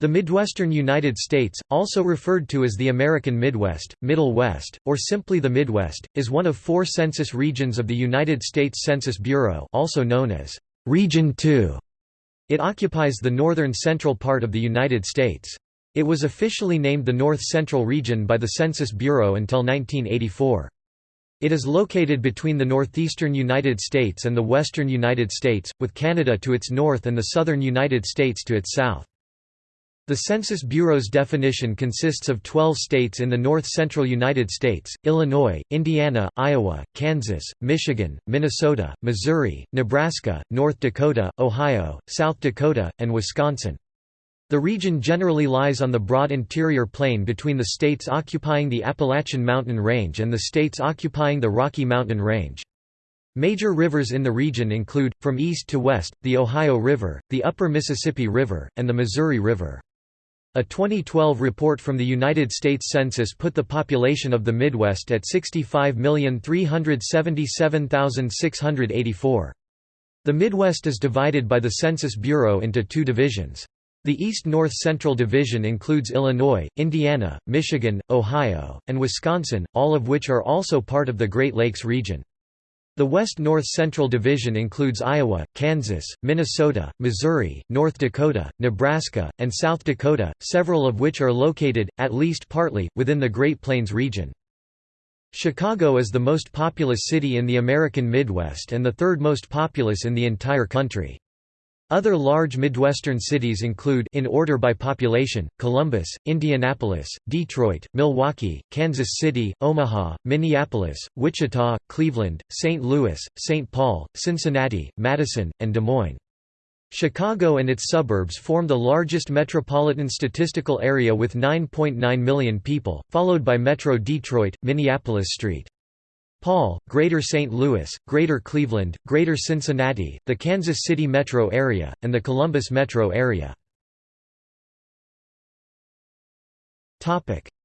The Midwestern United States, also referred to as the American Midwest, Middle West, or simply the Midwest, is one of four census regions of the United States Census Bureau also known as Region 2. It occupies the northern central part of the United States. It was officially named the North Central Region by the Census Bureau until 1984. It is located between the northeastern United States and the western United States, with Canada to its north and the southern United States to its south. The Census Bureau's definition consists of 12 states in the north-central United States, Illinois, Indiana, Iowa, Kansas, Michigan, Minnesota, Missouri, Nebraska, North Dakota, Ohio, South Dakota, and Wisconsin. The region generally lies on the broad interior plain between the states occupying the Appalachian Mountain Range and the states occupying the Rocky Mountain Range. Major rivers in the region include, from east to west, the Ohio River, the Upper Mississippi River, and the Missouri River. A 2012 report from the United States Census put the population of the Midwest at 65,377,684. The Midwest is divided by the Census Bureau into two divisions. The East-North Central Division includes Illinois, Indiana, Michigan, Ohio, and Wisconsin, all of which are also part of the Great Lakes region. The West-North Central Division includes Iowa, Kansas, Minnesota, Missouri, North Dakota, Nebraska, and South Dakota, several of which are located, at least partly, within the Great Plains region. Chicago is the most populous city in the American Midwest and the third most populous in the entire country. Other large Midwestern cities include in order by population, Columbus, Indianapolis, Detroit, Milwaukee, Kansas City, Omaha, Minneapolis, Wichita, Cleveland, St. Louis, St. Paul, Cincinnati, Madison, and Des Moines. Chicago and its suburbs form the largest metropolitan statistical area with 9.9 million people, followed by Metro Detroit, Minneapolis-St. Paul, Greater St. Louis, Greater Cleveland, Greater Cincinnati, the Kansas City metro area, and the Columbus metro area.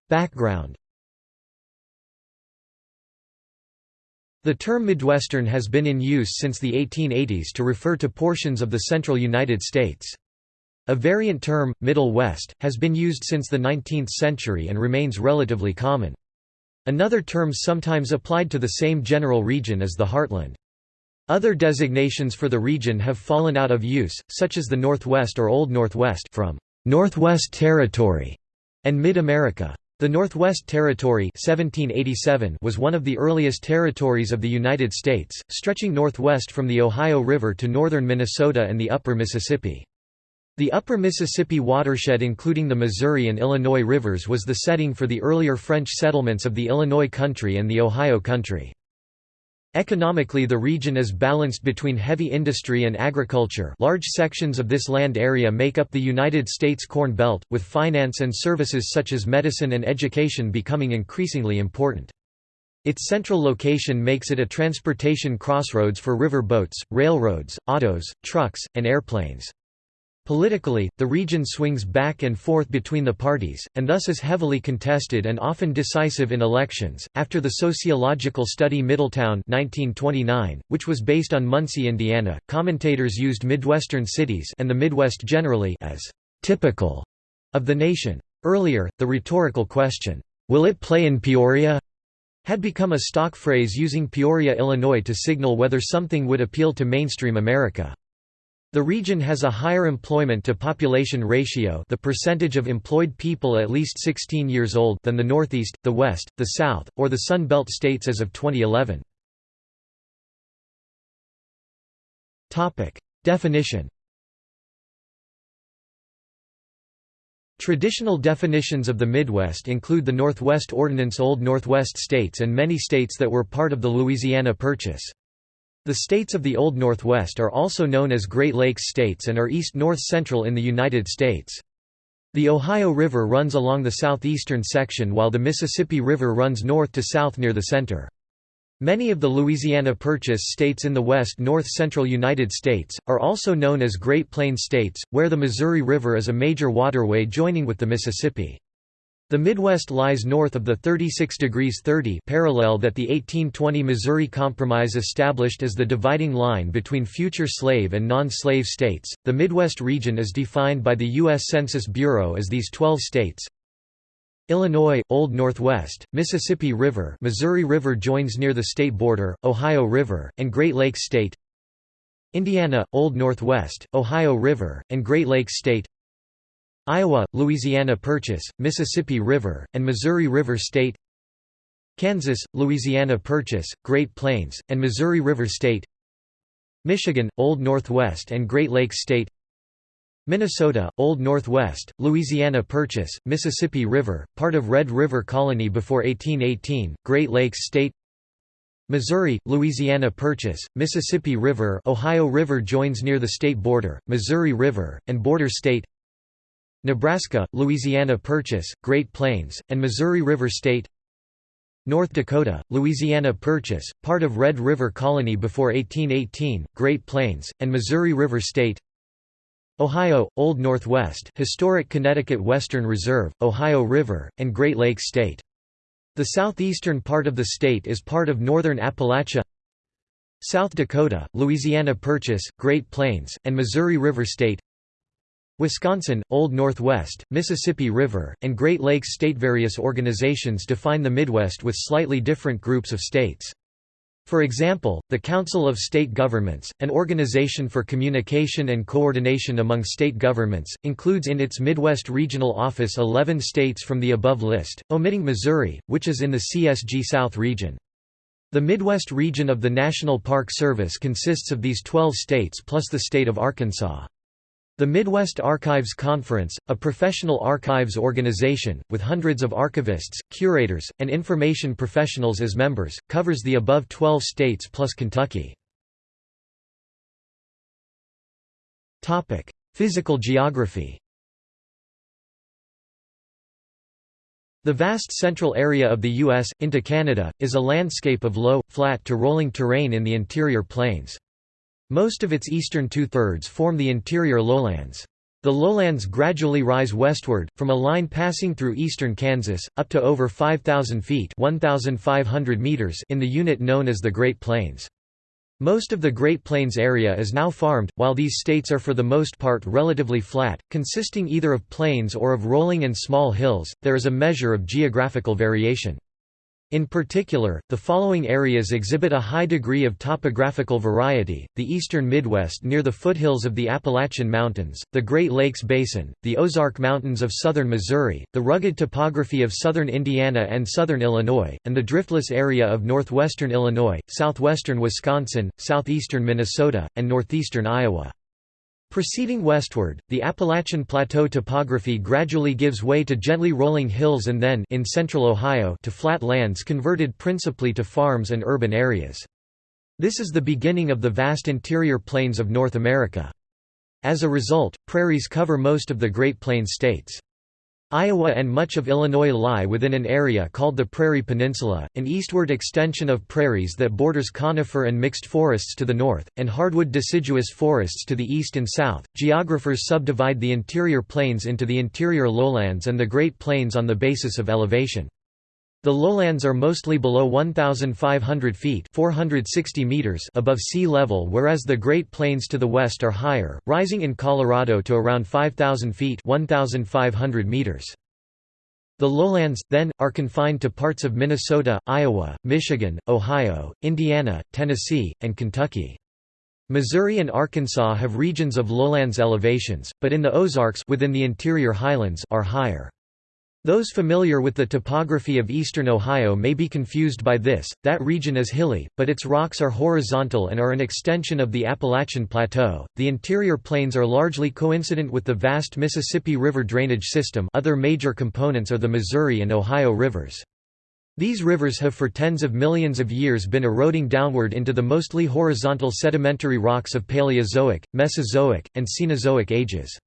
Background The term Midwestern has been in use since the 1880s to refer to portions of the central United States. A variant term, Middle West, has been used since the 19th century and remains relatively common. Another term sometimes applied to the same general region is the heartland. Other designations for the region have fallen out of use, such as the Northwest or Old Northwest from Northwest Territory and Mid-America. The Northwest Territory 1787 was one of the earliest territories of the United States, stretching northwest from the Ohio River to northern Minnesota and the upper Mississippi. The upper Mississippi watershed including the Missouri and Illinois rivers was the setting for the earlier French settlements of the Illinois country and the Ohio country. Economically the region is balanced between heavy industry and agriculture large sections of this land area make up the United States Corn Belt, with finance and services such as medicine and education becoming increasingly important. Its central location makes it a transportation crossroads for river boats, railroads, autos, trucks, and airplanes. Politically, the region swings back and forth between the parties, and thus is heavily contested and often decisive in elections. After the sociological study Middletown 1929, which was based on Muncie, Indiana, commentators used Midwestern cities and the Midwest generally as typical of the nation. Earlier, the rhetorical question, "Will it play in Peoria?" had become a stock phrase using Peoria, Illinois to signal whether something would appeal to mainstream America. The region has a higher employment to population ratio the percentage of employed people at least 16 years old than the Northeast, the West, the South, or the Sun Belt states as of 2011. Definition Traditional definitions of the Midwest include the Northwest Ordinance Old Northwest states and many states that were part of the Louisiana Purchase. The states of the Old Northwest are also known as Great Lakes states and are east-north-central in the United States. The Ohio River runs along the southeastern section while the Mississippi River runs north to south near the center. Many of the Louisiana Purchase states in the west north-central United States, are also known as Great Plains states, where the Missouri River is a major waterway joining with the Mississippi. The Midwest lies north of the 36 degrees 30 parallel that the 1820 Missouri Compromise established as the dividing line between future slave and non-slave states. The Midwest region is defined by the US Census Bureau as these 12 states. Illinois, Old Northwest, Mississippi River Missouri River joins near the state border, Ohio River, and Great Lakes State Indiana, Old Northwest, Ohio River, and Great Lakes State Iowa, Louisiana Purchase, Mississippi River, and Missouri River State Kansas, Louisiana Purchase, Great Plains, and Missouri River State Michigan, Old Northwest and Great Lakes State Minnesota, Old Northwest, Louisiana Purchase, Mississippi River, part of Red River Colony before 1818, Great Lakes State Missouri, Louisiana Purchase, Mississippi River Ohio River joins near the state border, Missouri River, and Border State Nebraska, Louisiana Purchase, Great Plains, and Missouri River State. North Dakota, Louisiana Purchase, part of Red River Colony before 1818, Great Plains, and Missouri River State. Ohio, Old Northwest historic Connecticut Western Reserve, Ohio River, and Great Lakes State. The southeastern part of the state is part of northern Appalachia. South Dakota, Louisiana Purchase, Great Plains, and Missouri River State Wisconsin, Old Northwest, Mississippi River, and Great Lakes State. Various organizations define the Midwest with slightly different groups of states. For example, the Council of State Governments, an organization for communication and coordination among state governments, includes in its Midwest Regional Office 11 states from the above list, omitting Missouri, which is in the CSG South region. The Midwest region of the National Park Service consists of these 12 states plus the state of Arkansas. The Midwest Archives Conference, a professional archives organization, with hundreds of archivists, curators, and information professionals as members, covers the above 12 states plus Kentucky. Physical geography The vast central area of the U.S., into Canada, is a landscape of low, flat to rolling terrain in the interior plains. Most of its eastern two-thirds form the interior lowlands. The lowlands gradually rise westward, from a line passing through eastern Kansas, up to over 5,000 feet 1,500 meters in the unit known as the Great Plains. Most of the Great Plains area is now farmed, while these states are for the most part relatively flat, consisting either of plains or of rolling and small hills, there is a measure of geographical variation. In particular, the following areas exhibit a high degree of topographical variety, the eastern Midwest near the foothills of the Appalachian Mountains, the Great Lakes Basin, the Ozark Mountains of southern Missouri, the rugged topography of southern Indiana and southern Illinois, and the driftless area of northwestern Illinois, southwestern Wisconsin, southeastern Minnesota, and northeastern Iowa. Proceeding westward, the Appalachian Plateau topography gradually gives way to gently rolling hills and then in central Ohio to flat lands converted principally to farms and urban areas. This is the beginning of the vast interior plains of North America. As a result, prairies cover most of the Great Plains states. Iowa and much of Illinois lie within an area called the Prairie Peninsula, an eastward extension of prairies that borders conifer and mixed forests to the north, and hardwood deciduous forests to the east and south. Geographers subdivide the interior plains into the interior lowlands and the Great Plains on the basis of elevation. The lowlands are mostly below 1,500 feet 460 meters above sea level whereas the Great Plains to the west are higher, rising in Colorado to around 5,000 feet 1,500 meters. The lowlands, then, are confined to parts of Minnesota, Iowa, Michigan, Ohio, Indiana, Tennessee, and Kentucky. Missouri and Arkansas have regions of lowlands elevations, but in the Ozarks within the interior highlands are higher. Those familiar with the topography of eastern Ohio may be confused by this, that region is hilly, but its rocks are horizontal and are an extension of the Appalachian Plateau. The interior plains are largely coincident with the vast Mississippi River drainage system other major components are the Missouri and Ohio rivers. These rivers have for tens of millions of years been eroding downward into the mostly horizontal sedimentary rocks of Paleozoic, Mesozoic, and Cenozoic ages.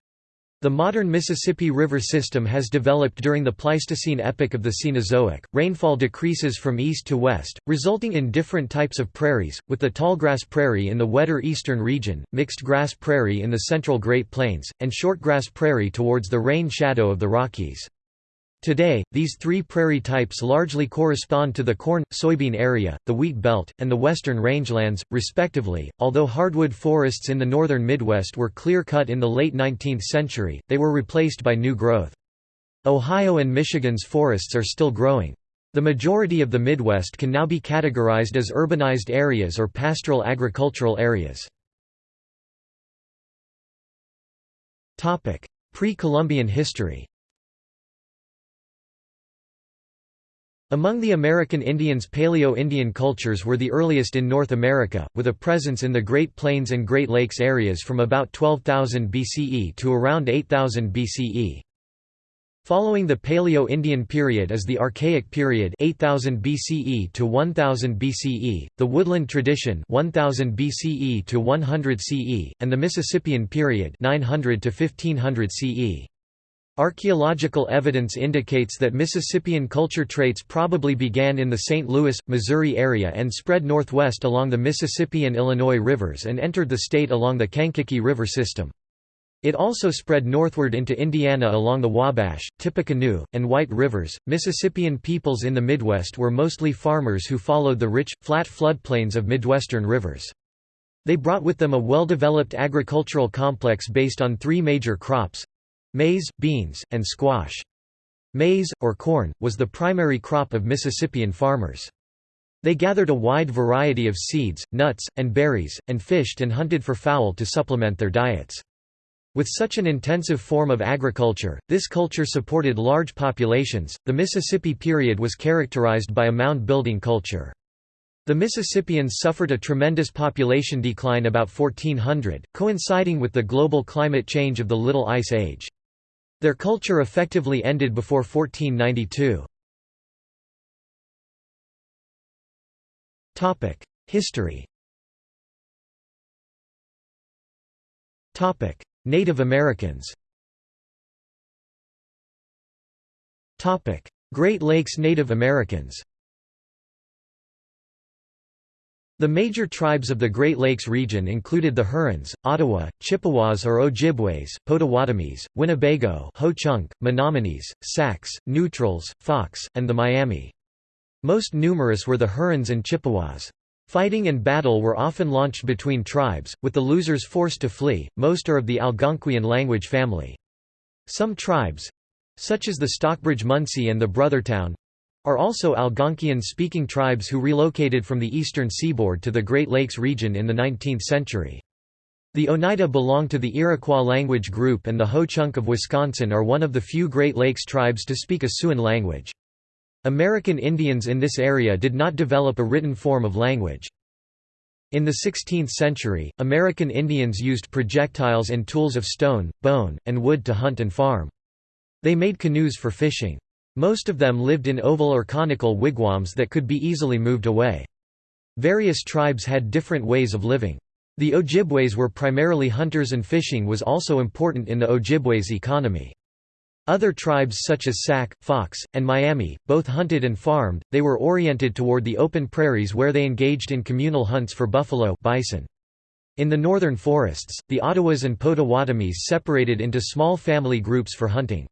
The modern Mississippi River system has developed during the Pleistocene epoch of the Cenozoic. Rainfall decreases from east to west, resulting in different types of prairies, with the tallgrass prairie in the wetter eastern region, mixed grass prairie in the central Great Plains, and shortgrass prairie towards the rain shadow of the Rockies. Today, these three prairie types largely correspond to the corn, soybean area, the wheat belt, and the western rangelands, respectively. Although hardwood forests in the northern Midwest were clear cut in the late 19th century, they were replaced by new growth. Ohio and Michigan's forests are still growing. The majority of the Midwest can now be categorized as urbanized areas or pastoral agricultural areas. Pre-Columbian history Among the American Indians Paleo-Indian cultures were the earliest in North America, with a presence in the Great Plains and Great Lakes areas from about 12,000 BCE to around 8000 BCE. Following the Paleo-Indian period is the Archaic period 8000 BCE to 1000 BCE, the Woodland tradition 1000 BCE to 100 CE, and the Mississippian period 900 to 1500 CE. Archaeological evidence indicates that Mississippian culture traits probably began in the St. Louis, Missouri area and spread northwest along the Mississippi and Illinois rivers and entered the state along the Kankakee River system. It also spread northward into Indiana along the Wabash, Tippecanoe, and White Rivers. Mississippian peoples in the Midwest were mostly farmers who followed the rich, flat floodplains of Midwestern rivers. They brought with them a well-developed agricultural complex based on three major crops Maize, beans, and squash. Maize, or corn, was the primary crop of Mississippian farmers. They gathered a wide variety of seeds, nuts, and berries, and fished and hunted for fowl to supplement their diets. With such an intensive form of agriculture, this culture supported large populations. The Mississippi period was characterized by a mound building culture. The Mississippians suffered a tremendous population decline about 1400, coinciding with the global climate change of the Little Ice Age. Their culture effectively ended before 1492. History. Native Americans. Great Lakes Native Americans The major tribes of the Great Lakes region included the Hurons, Ottawa, Chippewas or Ojibways, Potawatomis, Winnebago Ho-Chunk, Menominees, Sacs, Neutrals, Fox, and the Miami. Most numerous were the Hurons and Chippewas. Fighting and battle were often launched between tribes, with the losers forced to flee. Most are of the Algonquian language family. Some tribes—such as the Stockbridge Munsee and the Brothertown, are also Algonquian-speaking tribes who relocated from the eastern seaboard to the Great Lakes region in the 19th century. The Oneida belong to the Iroquois language group and the Ho-Chunk of Wisconsin are one of the few Great Lakes tribes to speak a Siouan language. American Indians in this area did not develop a written form of language. In the 16th century, American Indians used projectiles and tools of stone, bone, and wood to hunt and farm. They made canoes for fishing. Most of them lived in oval or conical wigwams that could be easily moved away. Various tribes had different ways of living. The Ojibways were primarily hunters and fishing was also important in the Ojibways' economy. Other tribes such as Sac, Fox, and Miami, both hunted and farmed, they were oriented toward the open prairies where they engaged in communal hunts for buffalo bison. In the northern forests, the Ottawas and Potawatomis separated into small family groups for hunting.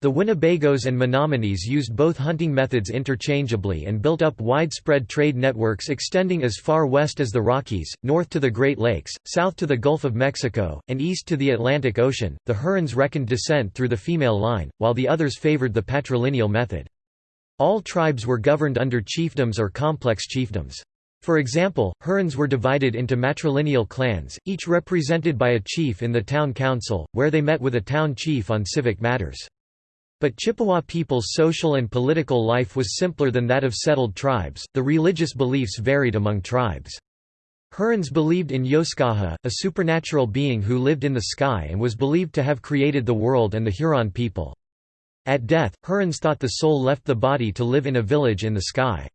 The Winnebagos and Menominees used both hunting methods interchangeably and built up widespread trade networks extending as far west as the Rockies, north to the Great Lakes, south to the Gulf of Mexico, and east to the Atlantic Ocean. The Hurons reckoned descent through the female line, while the others favored the patrilineal method. All tribes were governed under chiefdoms or complex chiefdoms. For example, Hurons were divided into matrilineal clans, each represented by a chief in the town council, where they met with a town chief on civic matters. But Chippewa people's social and political life was simpler than that of settled tribes, the religious beliefs varied among tribes. Hurons believed in Yoskaha, a supernatural being who lived in the sky and was believed to have created the world and the Huron people. At death, Hurons thought the soul left the body to live in a village in the sky.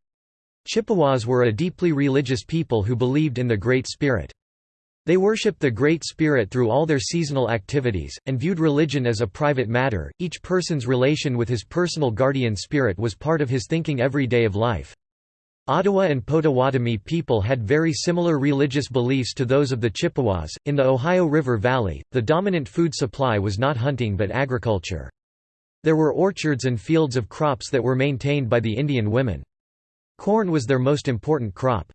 Chippewas were a deeply religious people who believed in the Great Spirit. They worshipped the Great Spirit through all their seasonal activities, and viewed religion as a private matter. Each person's relation with his personal guardian spirit was part of his thinking every day of life. Ottawa and Potawatomi people had very similar religious beliefs to those of the Chippewas. In the Ohio River Valley, the dominant food supply was not hunting but agriculture. There were orchards and fields of crops that were maintained by the Indian women. Corn was their most important crop.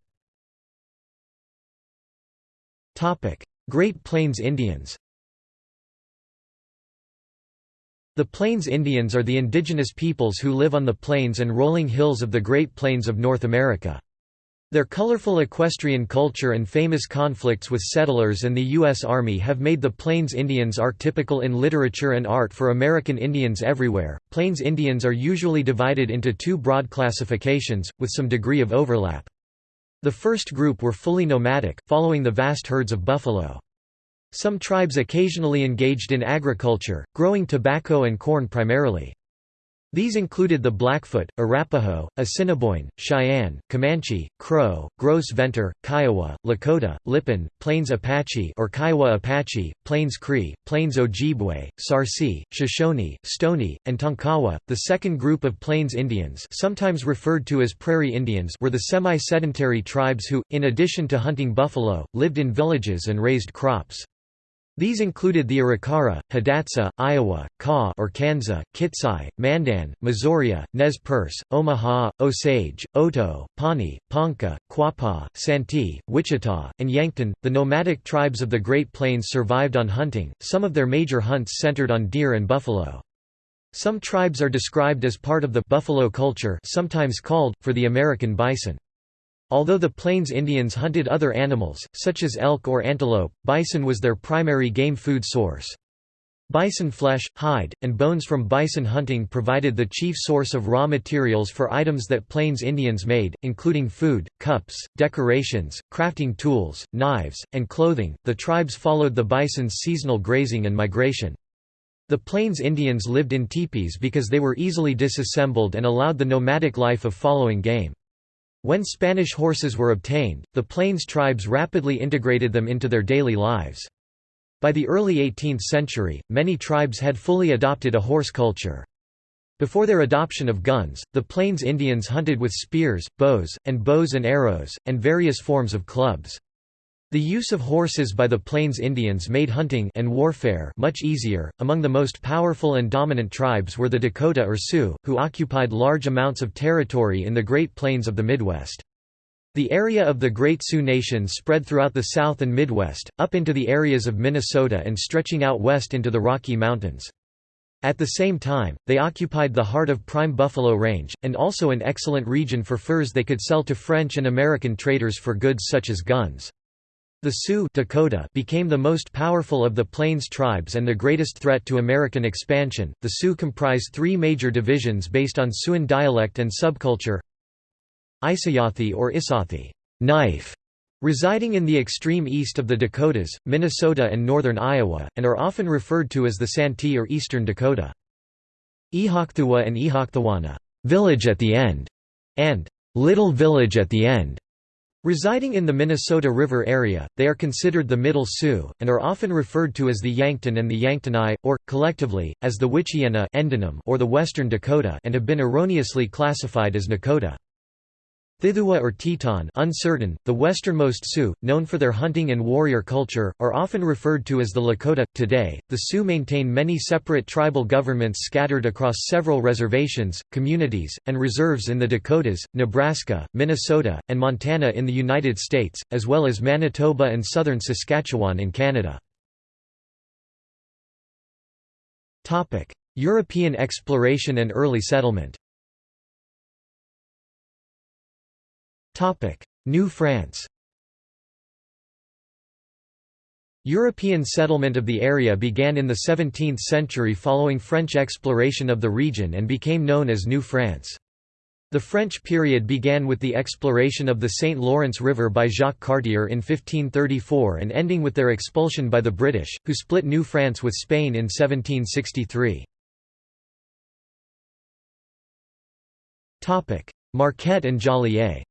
Great Plains Indians The Plains Indians are the indigenous peoples who live on the plains and rolling hills of the Great Plains of North America. Their colorful equestrian culture and famous conflicts with settlers and the U.S. Army have made the Plains Indians archetypical in literature and art for American Indians everywhere. Plains Indians are usually divided into two broad classifications, with some degree of overlap. The first group were fully nomadic, following the vast herds of buffalo. Some tribes occasionally engaged in agriculture, growing tobacco and corn primarily. These included the Blackfoot, Arapaho, Assiniboine, Cheyenne, Comanche, Crow, Gros Ventre, Kiowa, Lakota, Lipan, Plains Apache or Kiowa Apache, Plains Cree, Plains Ojibwe, Sarsi, Shoshone, Stony, and Tonkawa. The second group of Plains Indians, sometimes referred to as Prairie Indians, were the semi-sedentary tribes who, in addition to hunting buffalo, lived in villages and raised crops. These included the Arikara, Hidatsa, Iowa, Kaw or Kansa, Kitsai, Mandan, Missouri, Nez Perce, Omaha, Osage, Oto, Pawnee, Ponca, Quapaw, Santee, Wichita, and Yankton. The nomadic tribes of the Great Plains survived on hunting, some of their major hunts centered on deer and buffalo. Some tribes are described as part of the buffalo culture sometimes called, for the American bison. Although the Plains Indians hunted other animals, such as elk or antelope, bison was their primary game food source. Bison flesh, hide, and bones from bison hunting provided the chief source of raw materials for items that Plains Indians made, including food, cups, decorations, crafting tools, knives, and clothing. The tribes followed the bison's seasonal grazing and migration. The Plains Indians lived in teepees because they were easily disassembled and allowed the nomadic life of following game. When Spanish horses were obtained, the Plains tribes rapidly integrated them into their daily lives. By the early 18th century, many tribes had fully adopted a horse culture. Before their adoption of guns, the Plains Indians hunted with spears, bows, and bows and arrows, and various forms of clubs. The use of horses by the Plains Indians made hunting and warfare much easier. Among the most powerful and dominant tribes were the Dakota or Sioux, who occupied large amounts of territory in the Great Plains of the Midwest. The area of the Great Sioux Nation spread throughout the South and Midwest, up into the areas of Minnesota and stretching out west into the Rocky Mountains. At the same time, they occupied the heart of prime buffalo range, and also an excellent region for furs they could sell to French and American traders for goods such as guns. The Sioux Dakota became the most powerful of the Plains tribes and the greatest threat to American expansion. The Sioux comprise three major divisions based on Siouan dialect and subculture. Isayathi or Isathi, knife, residing in the extreme east of the Dakotas, Minnesota and northern Iowa, and are often referred to as the Santee or Eastern Dakota. Ihocthuwa and Ihocthuana, village at the end, and little village at the end Residing in the Minnesota River area, they are considered the Middle Sioux, and are often referred to as the Yankton and the Yanktonai, or, collectively, as the Wichiana or the Western Dakota and have been erroneously classified as Nakota. Thithua or Teton uncertain, the westernmost Sioux, known for their hunting and warrior culture, are often referred to as the Lakota. Today, the Sioux maintain many separate tribal governments scattered across several reservations, communities, and reserves in the Dakotas, Nebraska, Minnesota, and Montana in the United States, as well as Manitoba and southern Saskatchewan in Canada. European exploration and early settlement New France European settlement of the area began in the 17th century following French exploration of the region and became known as New France. The French period began with the exploration of the St. Lawrence River by Jacques Cartier in 1534 and ending with their expulsion by the British, who split New France with Spain in 1763. Marquette and Joliet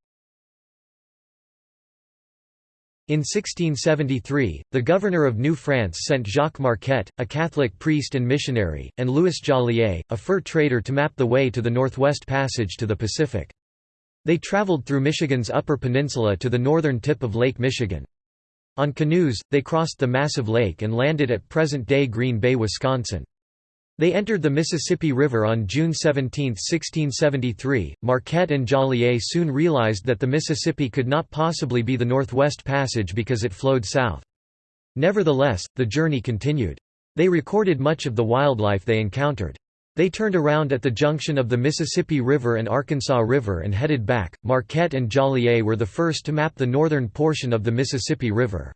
In 1673, the governor of New France sent Jacques Marquette, a Catholic priest and missionary, and Louis Joliet, a fur trader to map the way to the Northwest Passage to the Pacific. They traveled through Michigan's Upper Peninsula to the northern tip of Lake Michigan. On canoes, they crossed the massive lake and landed at present-day Green Bay, Wisconsin. They entered the Mississippi River on June 17, 1673. Marquette and Joliet soon realized that the Mississippi could not possibly be the Northwest Passage because it flowed south. Nevertheless, the journey continued. They recorded much of the wildlife they encountered. They turned around at the junction of the Mississippi River and Arkansas River and headed back. Marquette and Joliet were the first to map the northern portion of the Mississippi River.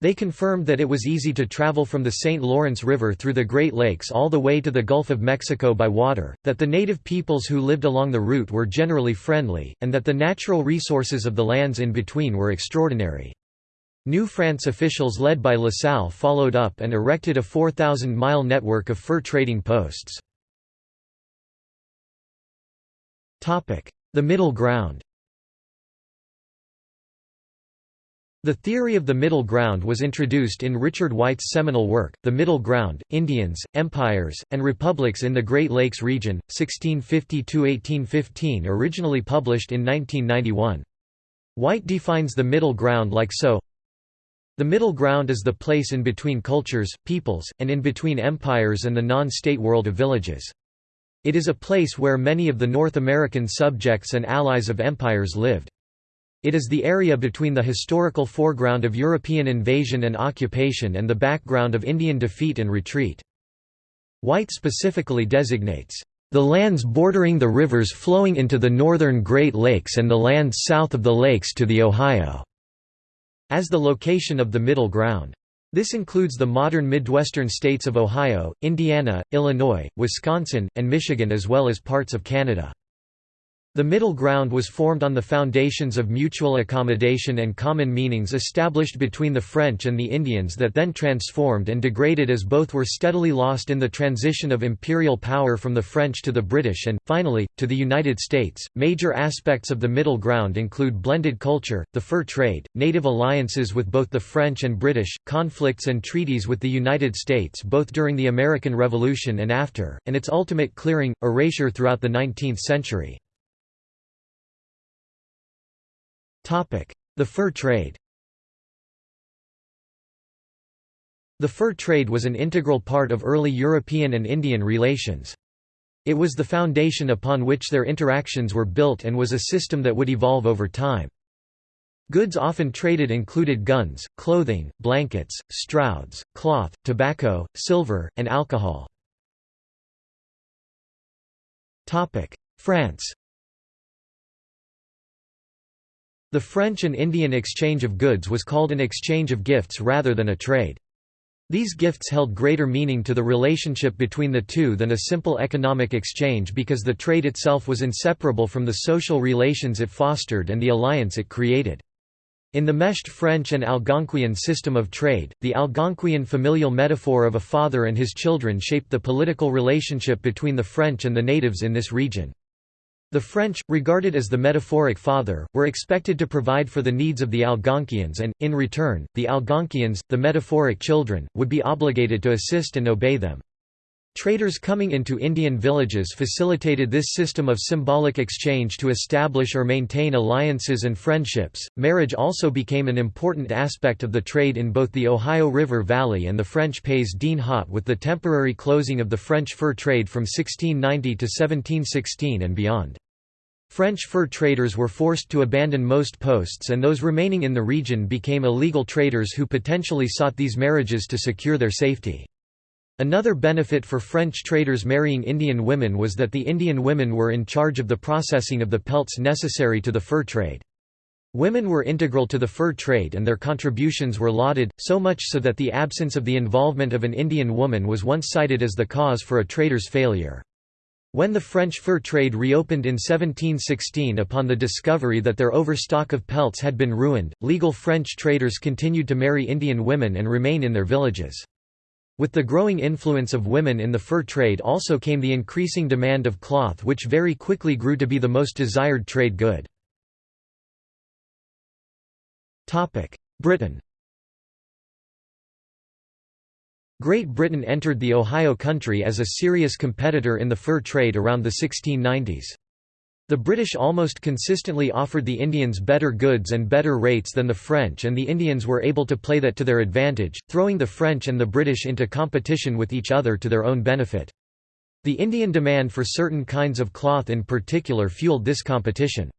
They confirmed that it was easy to travel from the St. Lawrence River through the Great Lakes all the way to the Gulf of Mexico by water, that the native peoples who lived along the route were generally friendly, and that the natural resources of the lands in between were extraordinary. New France officials led by La Salle followed up and erected a 4,000-mile network of fur trading posts. The Middle Ground The theory of the middle ground was introduced in Richard White's seminal work, The Middle Ground, Indians, Empires, and Republics in the Great Lakes Region, 1650–1815 originally published in 1991. White defines the middle ground like so The middle ground is the place in between cultures, peoples, and in between empires and the non-state world of villages. It is a place where many of the North American subjects and allies of empires lived. It is the area between the historical foreground of European invasion and occupation and the background of Indian defeat and retreat. White specifically designates the lands bordering the rivers flowing into the northern Great Lakes and the lands south of the lakes to the Ohio as the location of the middle ground. This includes the modern Midwestern states of Ohio, Indiana, Illinois, Wisconsin, and Michigan as well as parts of Canada. The middle ground was formed on the foundations of mutual accommodation and common meanings established between the French and the Indians that then transformed and degraded as both were steadily lost in the transition of imperial power from the French to the British and, finally, to the United States. Major aspects of the middle ground include blended culture, the fur trade, native alliances with both the French and British, conflicts and treaties with the United States both during the American Revolution and after, and its ultimate clearing, erasure throughout the 19th century. The fur trade The fur trade was an integral part of early European and Indian relations. It was the foundation upon which their interactions were built and was a system that would evolve over time. Goods often traded included guns, clothing, blankets, strouds, cloth, tobacco, silver, and alcohol. France The French and Indian exchange of goods was called an exchange of gifts rather than a trade. These gifts held greater meaning to the relationship between the two than a simple economic exchange because the trade itself was inseparable from the social relations it fostered and the alliance it created. In the meshed French and Algonquian system of trade, the Algonquian familial metaphor of a father and his children shaped the political relationship between the French and the natives in this region. The French, regarded as the metaphoric father, were expected to provide for the needs of the Algonquians and, in return, the Algonquians, the metaphoric children, would be obligated to assist and obey them. Traders coming into Indian villages facilitated this system of symbolic exchange to establish or maintain alliances and friendships. Marriage also became an important aspect of the trade in both the Ohio River Valley and the French Pays d'En Haut with the temporary closing of the French fur trade from 1690 to 1716 and beyond. French fur traders were forced to abandon most posts and those remaining in the region became illegal traders who potentially sought these marriages to secure their safety. Another benefit for French traders marrying Indian women was that the Indian women were in charge of the processing of the pelts necessary to the fur trade. Women were integral to the fur trade and their contributions were lauded, so much so that the absence of the involvement of an Indian woman was once cited as the cause for a trader's failure. When the French fur trade reopened in 1716 upon the discovery that their overstock of pelts had been ruined, legal French traders continued to marry Indian women and remain in their villages. With the growing influence of women in the fur trade also came the increasing demand of cloth which very quickly grew to be the most desired trade good. Britain Great Britain entered the Ohio country as a serious competitor in the fur trade around the 1690s. The British almost consistently offered the Indians better goods and better rates than the French and the Indians were able to play that to their advantage, throwing the French and the British into competition with each other to their own benefit. The Indian demand for certain kinds of cloth in particular fueled this competition.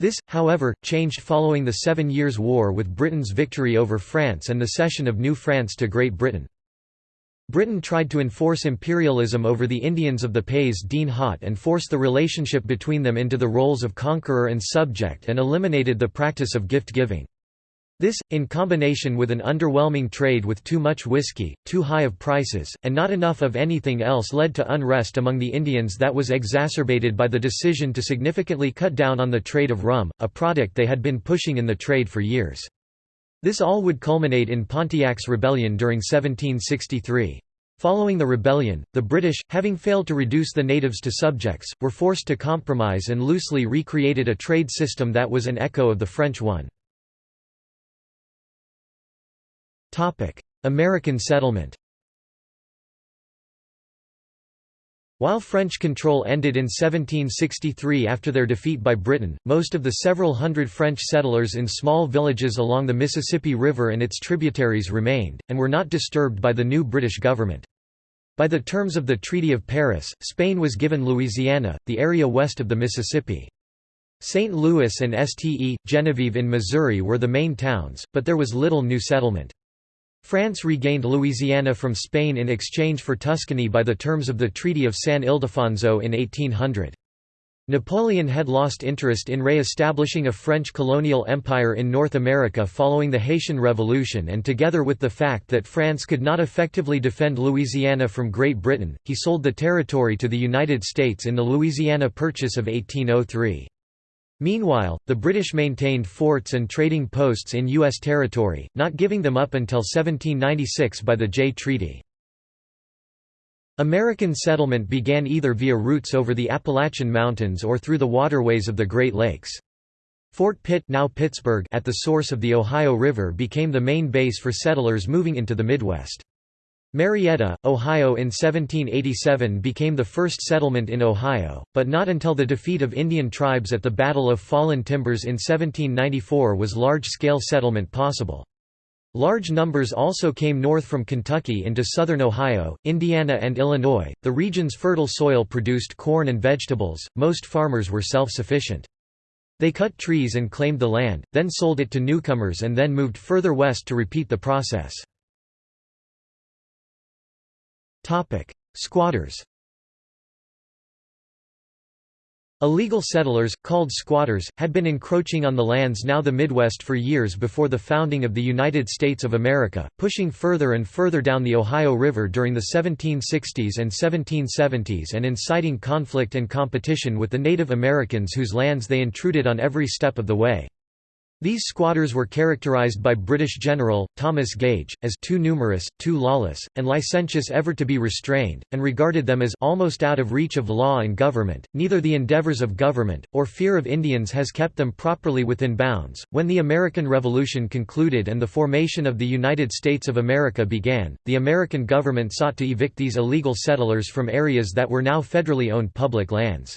This, however, changed following the Seven Years' War with Britain's victory over France and the cession of New France to Great Britain. Britain tried to enforce imperialism over the Indians of the Pays d'en Haut and force the relationship between them into the roles of conqueror and subject and eliminated the practice of gift-giving. This, in combination with an underwhelming trade with too much whiskey, too high of prices, and not enough of anything else led to unrest among the Indians that was exacerbated by the decision to significantly cut down on the trade of rum, a product they had been pushing in the trade for years. This all would culminate in Pontiac's rebellion during 1763. Following the rebellion, the British, having failed to reduce the natives to subjects, were forced to compromise and loosely recreated a trade system that was an echo of the French one. American settlement While French control ended in 1763 after their defeat by Britain, most of the several hundred French settlers in small villages along the Mississippi River and its tributaries remained, and were not disturbed by the new British government. By the terms of the Treaty of Paris, Spain was given Louisiana, the area west of the Mississippi. St. Louis and Ste. Genevieve in Missouri were the main towns, but there was little new settlement. France regained Louisiana from Spain in exchange for Tuscany by the terms of the Treaty of San Ildefonso in 1800. Napoleon had lost interest in re-establishing a French colonial empire in North America following the Haitian Revolution and together with the fact that France could not effectively defend Louisiana from Great Britain, he sold the territory to the United States in the Louisiana Purchase of 1803. Meanwhile, the British maintained forts and trading posts in U.S. territory, not giving them up until 1796 by the Jay Treaty. American settlement began either via routes over the Appalachian Mountains or through the waterways of the Great Lakes. Fort Pitt now Pittsburgh at the source of the Ohio River became the main base for settlers moving into the Midwest. Marietta, Ohio in 1787 became the first settlement in Ohio, but not until the defeat of Indian tribes at the Battle of Fallen Timbers in 1794 was large-scale settlement possible. Large numbers also came north from Kentucky into southern Ohio, Indiana and Illinois. The region's fertile soil produced corn and vegetables. Most farmers were self-sufficient. They cut trees and claimed the land, then sold it to newcomers and then moved further west to repeat the process. Squatters Illegal settlers, called squatters, had been encroaching on the lands now the Midwest for years before the founding of the United States of America, pushing further and further down the Ohio River during the 1760s and 1770s and inciting conflict and competition with the Native Americans whose lands they intruded on every step of the way. These squatters were characterized by British General, Thomas Gage, as too numerous, too lawless, and licentious ever to be restrained, and regarded them as almost out of reach of law and government. Neither the endeavors of government, or fear of Indians has kept them properly within bounds. When the American Revolution concluded and the formation of the United States of America began, the American government sought to evict these illegal settlers from areas that were now federally owned public lands.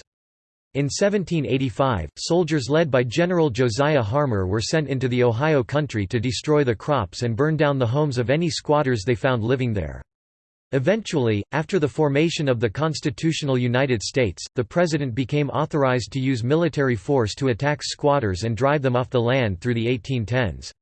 In 1785, soldiers led by General Josiah Harmar were sent into the Ohio country to destroy the crops and burn down the homes of any squatters they found living there. Eventually, after the formation of the constitutional United States, the president became authorized to use military force to attack squatters and drive them off the land through the 1810s.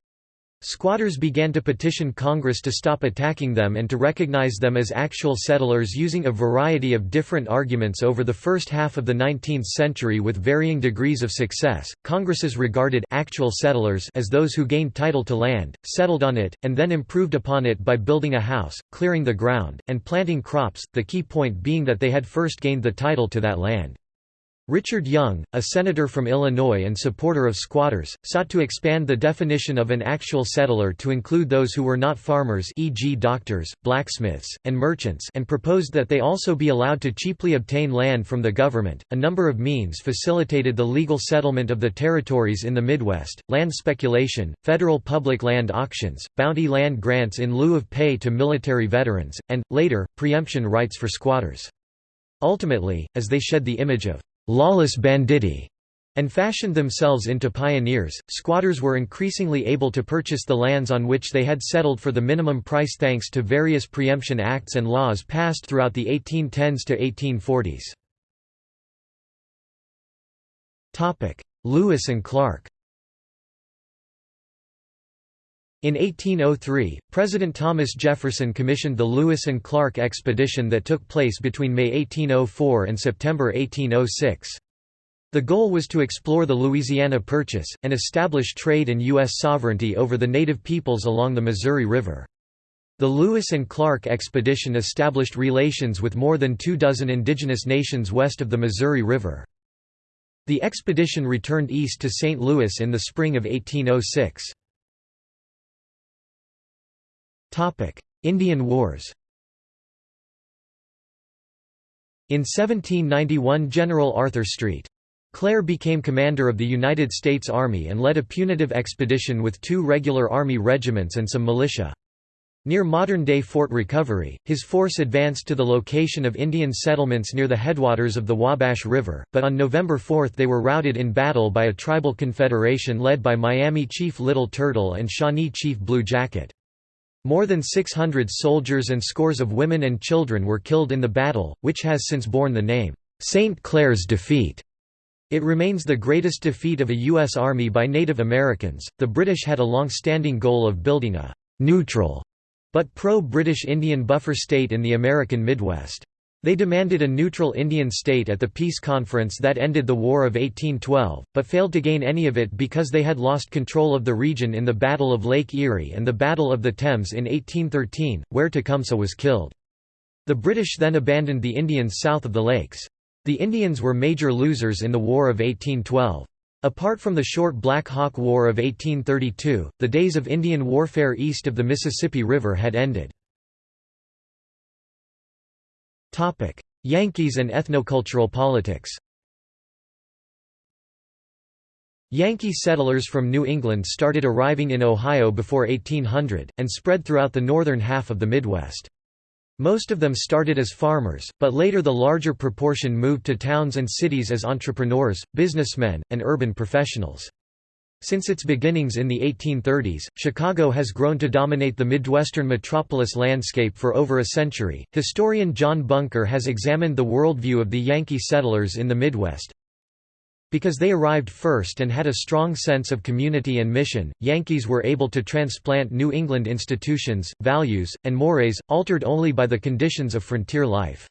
Squatters began to petition Congress to stop attacking them and to recognize them as actual settlers using a variety of different arguments over the first half of the 19th century with varying degrees of success. Congresses regarded actual settlers as those who gained title to land, settled on it, and then improved upon it by building a house, clearing the ground, and planting crops, the key point being that they had first gained the title to that land. Richard Young, a senator from Illinois and supporter of squatters, sought to expand the definition of an actual settler to include those who were not farmers e.g. doctors, blacksmiths, and merchants and proposed that they also be allowed to cheaply obtain land from the government. A number of means facilitated the legal settlement of the territories in the Midwest, land speculation, federal public land auctions, bounty land grants in lieu of pay to military veterans, and, later, preemption rights for squatters. Ultimately, as they shed the image of lawless banditti, and fashioned themselves into pioneers. Squatters were increasingly able to purchase the lands on which they had settled for the minimum price thanks to various preemption acts and laws passed throughout the 1810s to 1840s. Topic: Lewis and Clark. In 1803, President Thomas Jefferson commissioned the Lewis and Clark expedition that took place between May 1804 and September 1806. The goal was to explore the Louisiana Purchase, and establish trade and U.S. sovereignty over the native peoples along the Missouri River. The Lewis and Clark expedition established relations with more than two dozen indigenous nations west of the Missouri River. The expedition returned east to St. Louis in the spring of 1806. Indian Wars In 1791 General Arthur St. Clair became commander of the United States Army and led a punitive expedition with two regular Army regiments and some militia. Near modern-day Fort Recovery, his force advanced to the location of Indian settlements near the headwaters of the Wabash River, but on November 4 they were routed in battle by a tribal confederation led by Miami Chief Little Turtle and Shawnee Chief Blue Jacket. More than 600 soldiers and scores of women and children were killed in the battle, which has since borne the name, St. Clair's defeat. It remains the greatest defeat of a U.S. Army by Native Americans. The British had a long standing goal of building a neutral but pro-British Indian buffer state in the American Midwest. They demanded a neutral Indian state at the peace conference that ended the War of 1812, but failed to gain any of it because they had lost control of the region in the Battle of Lake Erie and the Battle of the Thames in 1813, where Tecumseh was killed. The British then abandoned the Indians south of the lakes. The Indians were major losers in the War of 1812. Apart from the short Black Hawk War of 1832, the days of Indian warfare east of the Mississippi River had ended. Yankees and ethnocultural politics Yankee settlers from New England started arriving in Ohio before 1800, and spread throughout the northern half of the Midwest. Most of them started as farmers, but later the larger proportion moved to towns and cities as entrepreneurs, businessmen, and urban professionals. Since its beginnings in the 1830s, Chicago has grown to dominate the Midwestern metropolis landscape for over a century. Historian John Buenker has examined the worldview of the Yankee settlers in the Midwest. Because they arrived first and had a strong sense of community and mission, Yankees were able to transplant New England institutions, values, and mores, altered only by the conditions of frontier life.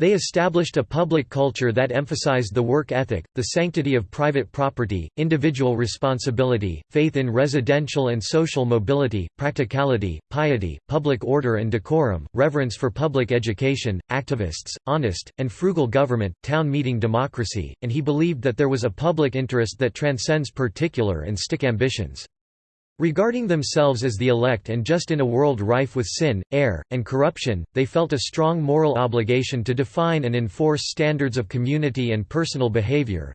They established a public culture that emphasized the work ethic, the sanctity of private property, individual responsibility, faith in residential and social mobility, practicality, piety, public order and decorum, reverence for public education, activists, honest, and frugal government, town meeting democracy, and he believed that there was a public interest that transcends particular and stick ambitions. Regarding themselves as the elect and just in a world rife with sin, error, and corruption, they felt a strong moral obligation to define and enforce standards of community and personal behavior.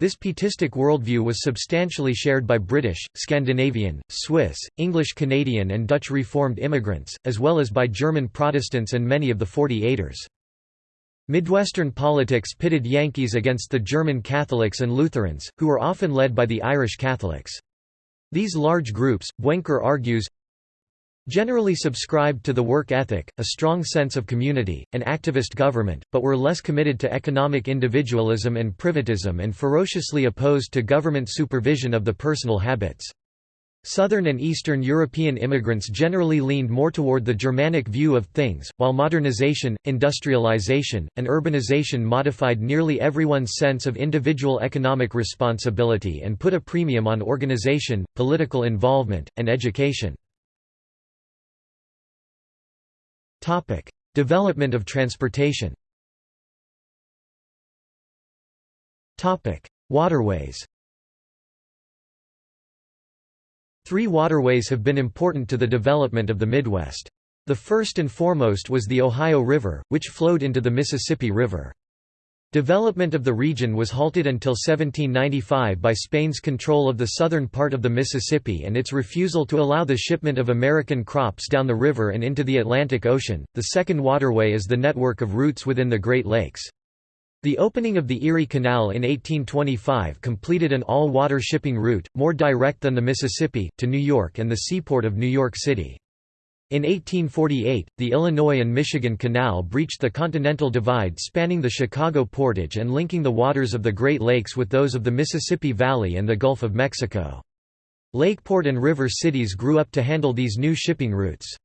This pietistic worldview was substantially shared by British, Scandinavian, Swiss, English Canadian and Dutch Reformed immigrants, as well as by German Protestants and many of the Forty Eighters. Midwestern politics pitted Yankees against the German Catholics and Lutherans, who were often led by the Irish Catholics. These large groups, Buenker argues, generally subscribed to the work ethic, a strong sense of community, and activist government, but were less committed to economic individualism and privatism and ferociously opposed to government supervision of the personal habits. Southern and Eastern European immigrants generally leaned more toward the Germanic view of things, while modernization, industrialization, and urbanization modified nearly everyone's sense of individual economic responsibility and put a premium on organization, political involvement, and education. Development of transportation. Waterways Three waterways have been important to the development of the Midwest. The first and foremost was the Ohio River, which flowed into the Mississippi River. Development of the region was halted until 1795 by Spain's control of the southern part of the Mississippi and its refusal to allow the shipment of American crops down the river and into the Atlantic Ocean. The second waterway is the network of routes within the Great Lakes. The opening of the Erie Canal in 1825 completed an all-water shipping route, more direct than the Mississippi, to New York and the seaport of New York City. In 1848, the Illinois and Michigan Canal breached the Continental Divide spanning the Chicago portage and linking the waters of the Great Lakes with those of the Mississippi Valley and the Gulf of Mexico. Lakeport and river cities grew up to handle these new shipping routes.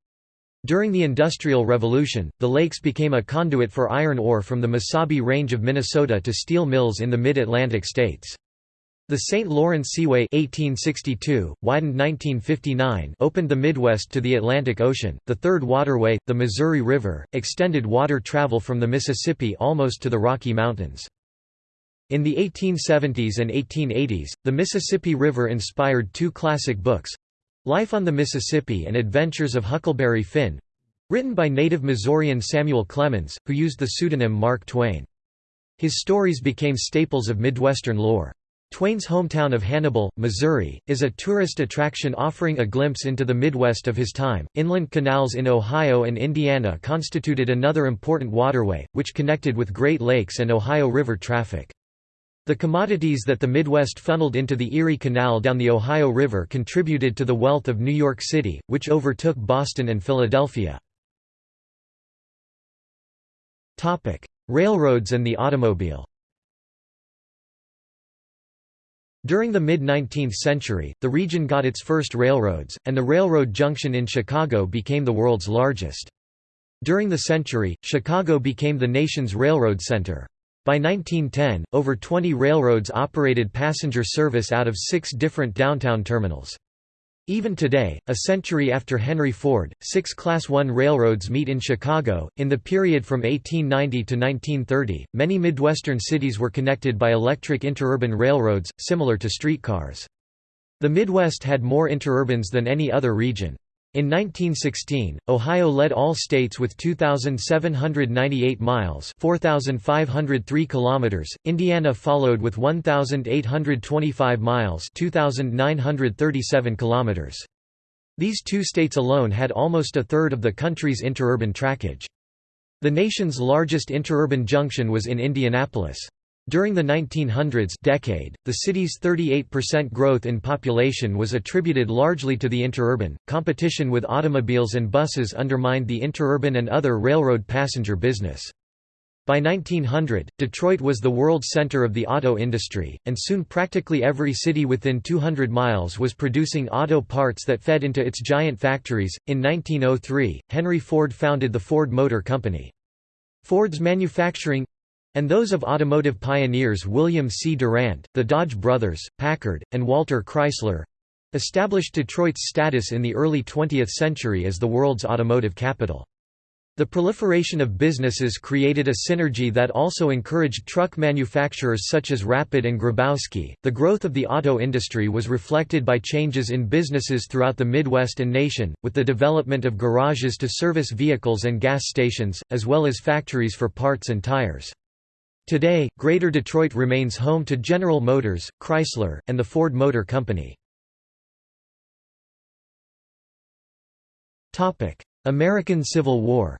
During the Industrial Revolution, the lakes became a conduit for iron ore from the Mesabi Range of Minnesota to steel mills in the mid-Atlantic states. The St. Lawrence Seaway 1862, widened 1959, opened the Midwest to the Atlantic Ocean. The third waterway, the Missouri River, extended water travel from the Mississippi almost to the Rocky Mountains. In the 1870s and 1880s, the Mississippi River inspired two classic books Life on the Mississippi and Adventures of Huckleberry Finn written by native Missourian Samuel Clemens, who used the pseudonym Mark Twain. His stories became staples of Midwestern lore. Twain's hometown of Hannibal, Missouri, is a tourist attraction offering a glimpse into the Midwest of his time. Inland canals in Ohio and Indiana constituted another important waterway, which connected with Great Lakes and Ohio River traffic. The commodities that the Midwest funneled into the Erie Canal down the Ohio River contributed to the wealth of New York City, which overtook Boston and Philadelphia. Railroads and the automobile During the mid-19th century, the region got its first railroads, and the railroad junction in Chicago became the world's largest. During the century, Chicago became the nation's railroad center. By 1910, over 20 railroads operated passenger service out of six different downtown terminals. Even today, a century after Henry Ford, six Class I railroads meet in Chicago. In the period from 1890 to 1930, many Midwestern cities were connected by electric interurban railroads, similar to streetcars. The Midwest had more interurbans than any other region. In 1916, Ohio led all states with 2,798 miles 4,503 kilometers, Indiana followed with 1,825 miles 2,937 kilometers. These two states alone had almost a third of the country's interurban trackage. The nation's largest interurban junction was in Indianapolis. During the 1900s decade, the city's 38% growth in population was attributed largely to the interurban. Competition with automobiles and buses undermined the interurban and other railroad passenger business. By 1900, Detroit was the world center of the auto industry, and soon practically every city within 200 miles was producing auto parts that fed into its giant factories. In 1903, Henry Ford founded the Ford Motor Company. Ford's manufacturing and those of automotive pioneers William C. Durant, the Dodge brothers, Packard, and Walter Chrysler established Detroit's status in the early 20th century as the world's automotive capital. The proliferation of businesses created a synergy that also encouraged truck manufacturers such as Rapid and Grabowsky. The growth of the auto industry was reflected by changes in businesses throughout the Midwest and nation, with the development of garages to service vehicles and gas stations, as well as factories for parts and tires. Today, Greater Detroit remains home to General Motors, Chrysler, and the Ford Motor Company. American Civil War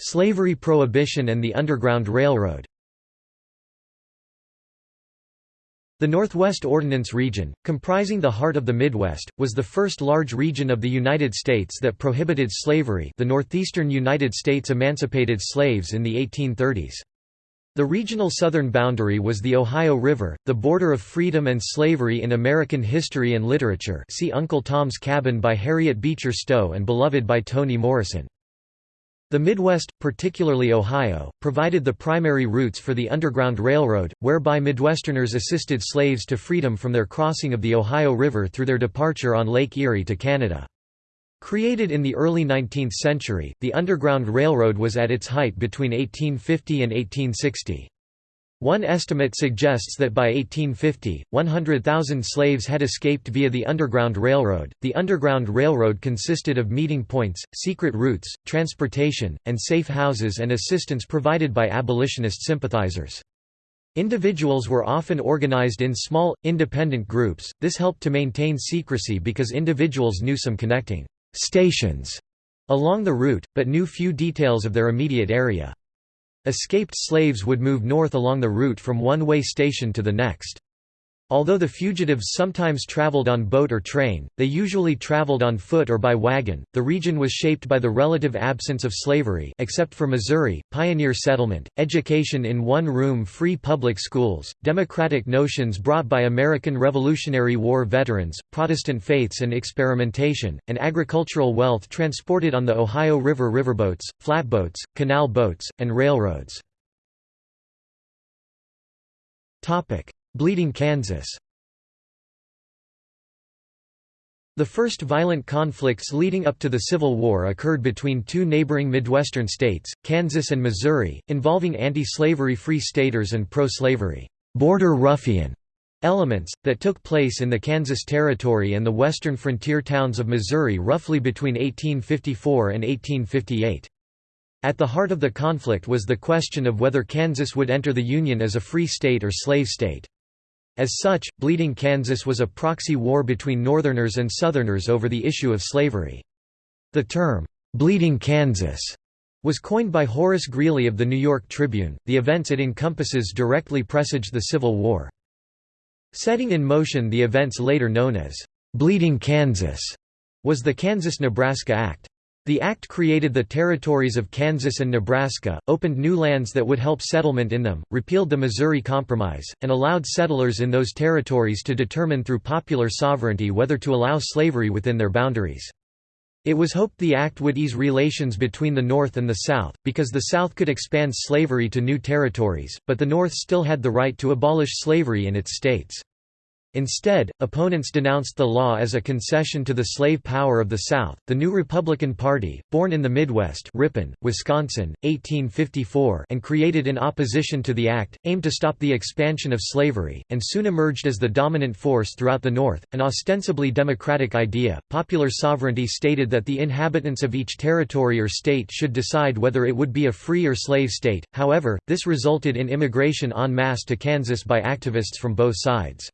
Slavery prohibition and the Underground Railroad The Northwest Ordinance Region, comprising the heart of the Midwest, was the first large region of the United States that prohibited slavery the northeastern United States emancipated slaves in the 1830s. The regional southern boundary was the Ohio River, the border of freedom and slavery in American history and literature see Uncle Tom's Cabin by Harriet Beecher Stowe and Beloved by Toni Morrison. The Midwest, particularly Ohio, provided the primary routes for the Underground Railroad, whereby Midwesterners assisted slaves to freedom from their crossing of the Ohio River through their departure on Lake Erie to Canada. Created in the early 19th century, the Underground Railroad was at its height between 1850 and 1860. One estimate suggests that by 1850, 100,000 slaves had escaped via the Underground Railroad. The Underground Railroad consisted of meeting points, secret routes, transportation, and safe houses and assistance provided by abolitionist sympathizers. Individuals were often organized in small, independent groups, this helped to maintain secrecy because individuals knew some connecting stations along the route, but knew few details of their immediate area. Escaped slaves would move north along the route from one way station to the next. Although the fugitives sometimes traveled on boat or train, they usually traveled on foot or by wagon. The region was shaped by the relative absence of slavery except for Missouri, pioneer settlement, education in one-room free public schools, democratic notions brought by American Revolutionary War veterans, Protestant faiths and experimentation, and agricultural wealth transported on the Ohio River riverboats, flatboats, canal boats, and railroads. Topic: Bleeding Kansas The first violent conflicts leading up to the Civil War occurred between two neighboring Midwestern states, Kansas and Missouri, involving anti-slavery free staters and pro-slavery border ruffian elements, that took place in the Kansas Territory and the western frontier towns of Missouri roughly between 1854 and 1858. At the heart of the conflict was the question of whether Kansas would enter the Union as a free state or slave state. As such, Bleeding Kansas was a proxy war between Northerners and Southerners over the issue of slavery. The term, "'Bleeding Kansas' was coined by Horace Greeley of the New York Tribune. The events it encompasses directly presaged the Civil War. Setting in motion the events later known as Bleeding Kansas was the Kansas-Nebraska Act. The act created the territories of Kansas and Nebraska, opened new lands that would help settlement in them, repealed the Missouri Compromise, and allowed settlers in those territories to determine through popular sovereignty whether to allow slavery within their boundaries. It was hoped the act would ease relations between the North and the South, because the South could expand slavery to new territories, but the North still had the right to abolish slavery in its states. Instead, opponents denounced the law as a concession to the slave power of the South. The new Republican Party, born in the Midwest, Ripon, Wisconsin, 1854, and created in opposition to the act, aimed to stop the expansion of slavery, and soon emerged as the dominant force throughout the North. An ostensibly democratic idea, popular sovereignty stated that the inhabitants of each territory or state should decide whether it would be a free or slave state. However, this resulted in immigration en masse to Kansas by activists from both sides.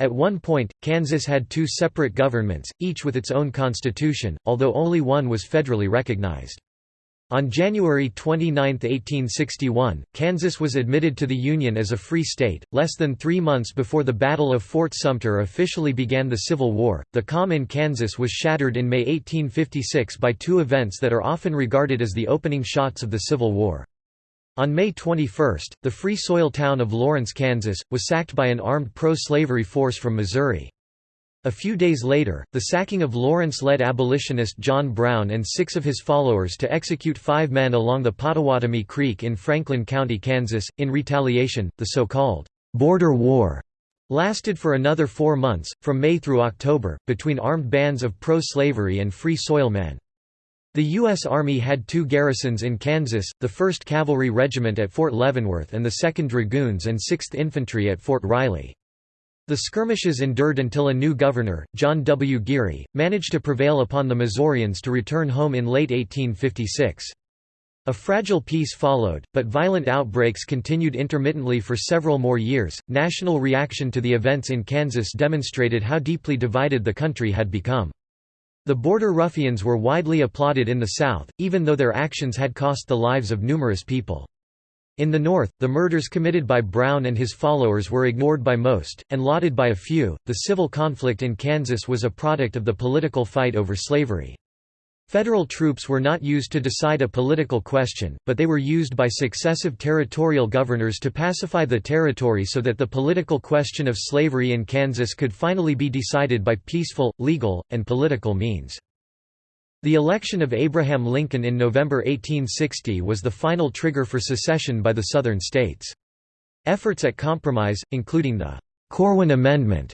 At one point, Kansas had two separate governments, each with its own constitution, although only one was federally recognized. On January 29, 1861, Kansas was admitted to the Union as a free state. Less than three months before the Battle of Fort Sumter officially began the Civil War, the calm in Kansas was shattered in May 1856 by two events that are often regarded as the opening shots of the Civil War. On May 21, the Free Soil town of Lawrence, Kansas, was sacked by an armed pro-slavery force from Missouri. A few days later, the sacking of Lawrence led abolitionist John Brown and six of his followers to execute five men along the Pottawatomie Creek in Franklin County, Kansas. In retaliation, the so-called Border War lasted for another four months, from May through October, between armed bands of pro-slavery and Free Soil men. The U.S. Army had two garrisons in Kansas, the 1st Cavalry Regiment at Fort Leavenworth and the 2nd Dragoons and 6th Infantry at Fort Riley. The skirmishes endured until a new governor, John W. Geary, managed to prevail upon the Missourians to return home in late 1856. A fragile peace followed, but violent outbreaks continued intermittently for several more years. National reaction to the events in Kansas demonstrated how deeply divided the country had become. The border ruffians were widely applauded in the South, even though their actions had cost the lives of numerous people. In the North, the murders committed by Brown and his followers were ignored by most, and lauded by a few. The civil conflict in Kansas was a product of the political fight over slavery. Federal troops were not used to decide a political question, but they were used by successive territorial governors to pacify the territory so that the political question of slavery in Kansas could finally be decided by peaceful, legal, and political means. The election of Abraham Lincoln in November 1860 was the final trigger for secession by the Southern states. Efforts at compromise, including the Corwin Amendment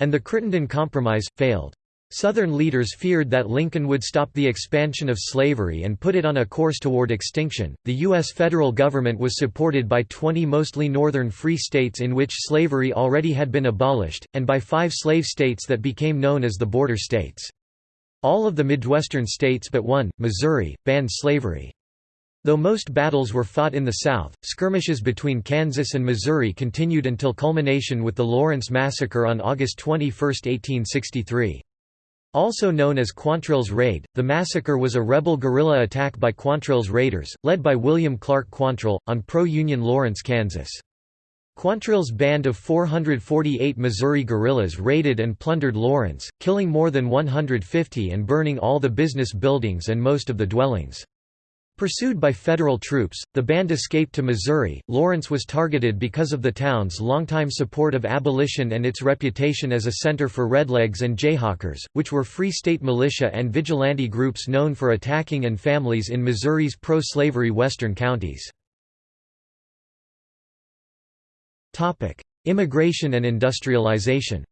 and the Crittenden Compromise, failed. Southern leaders feared that Lincoln would stop the expansion of slavery and put it on a course toward extinction. The U.S. federal government was supported by 20 mostly northern free states in which slavery already had been abolished, and by five slave states that became known as the border states. All of the Midwestern states but one, Missouri, banned slavery. Though most battles were fought in the South, skirmishes between Kansas and Missouri continued until culmination with the Lawrence Massacre on August 21, 1863. Also known as Quantrill's Raid, the massacre was a rebel guerrilla attack by Quantrill's raiders, led by William Clark Quantrill, on pro-Union Lawrence, Kansas. Quantrill's band of 448 Missouri guerrillas raided and plundered Lawrence, killing more than 150 and burning all the business buildings and most of the dwellings. Pursued by federal troops, the band escaped to Missouri. Lawrence was targeted because of the town's longtime support of abolition and its reputation as a center for Redlegs and Jayhawkers, which were Free State militia and vigilante groups known for attacking and families in Missouri's pro-slavery western counties. Immigration and industrialization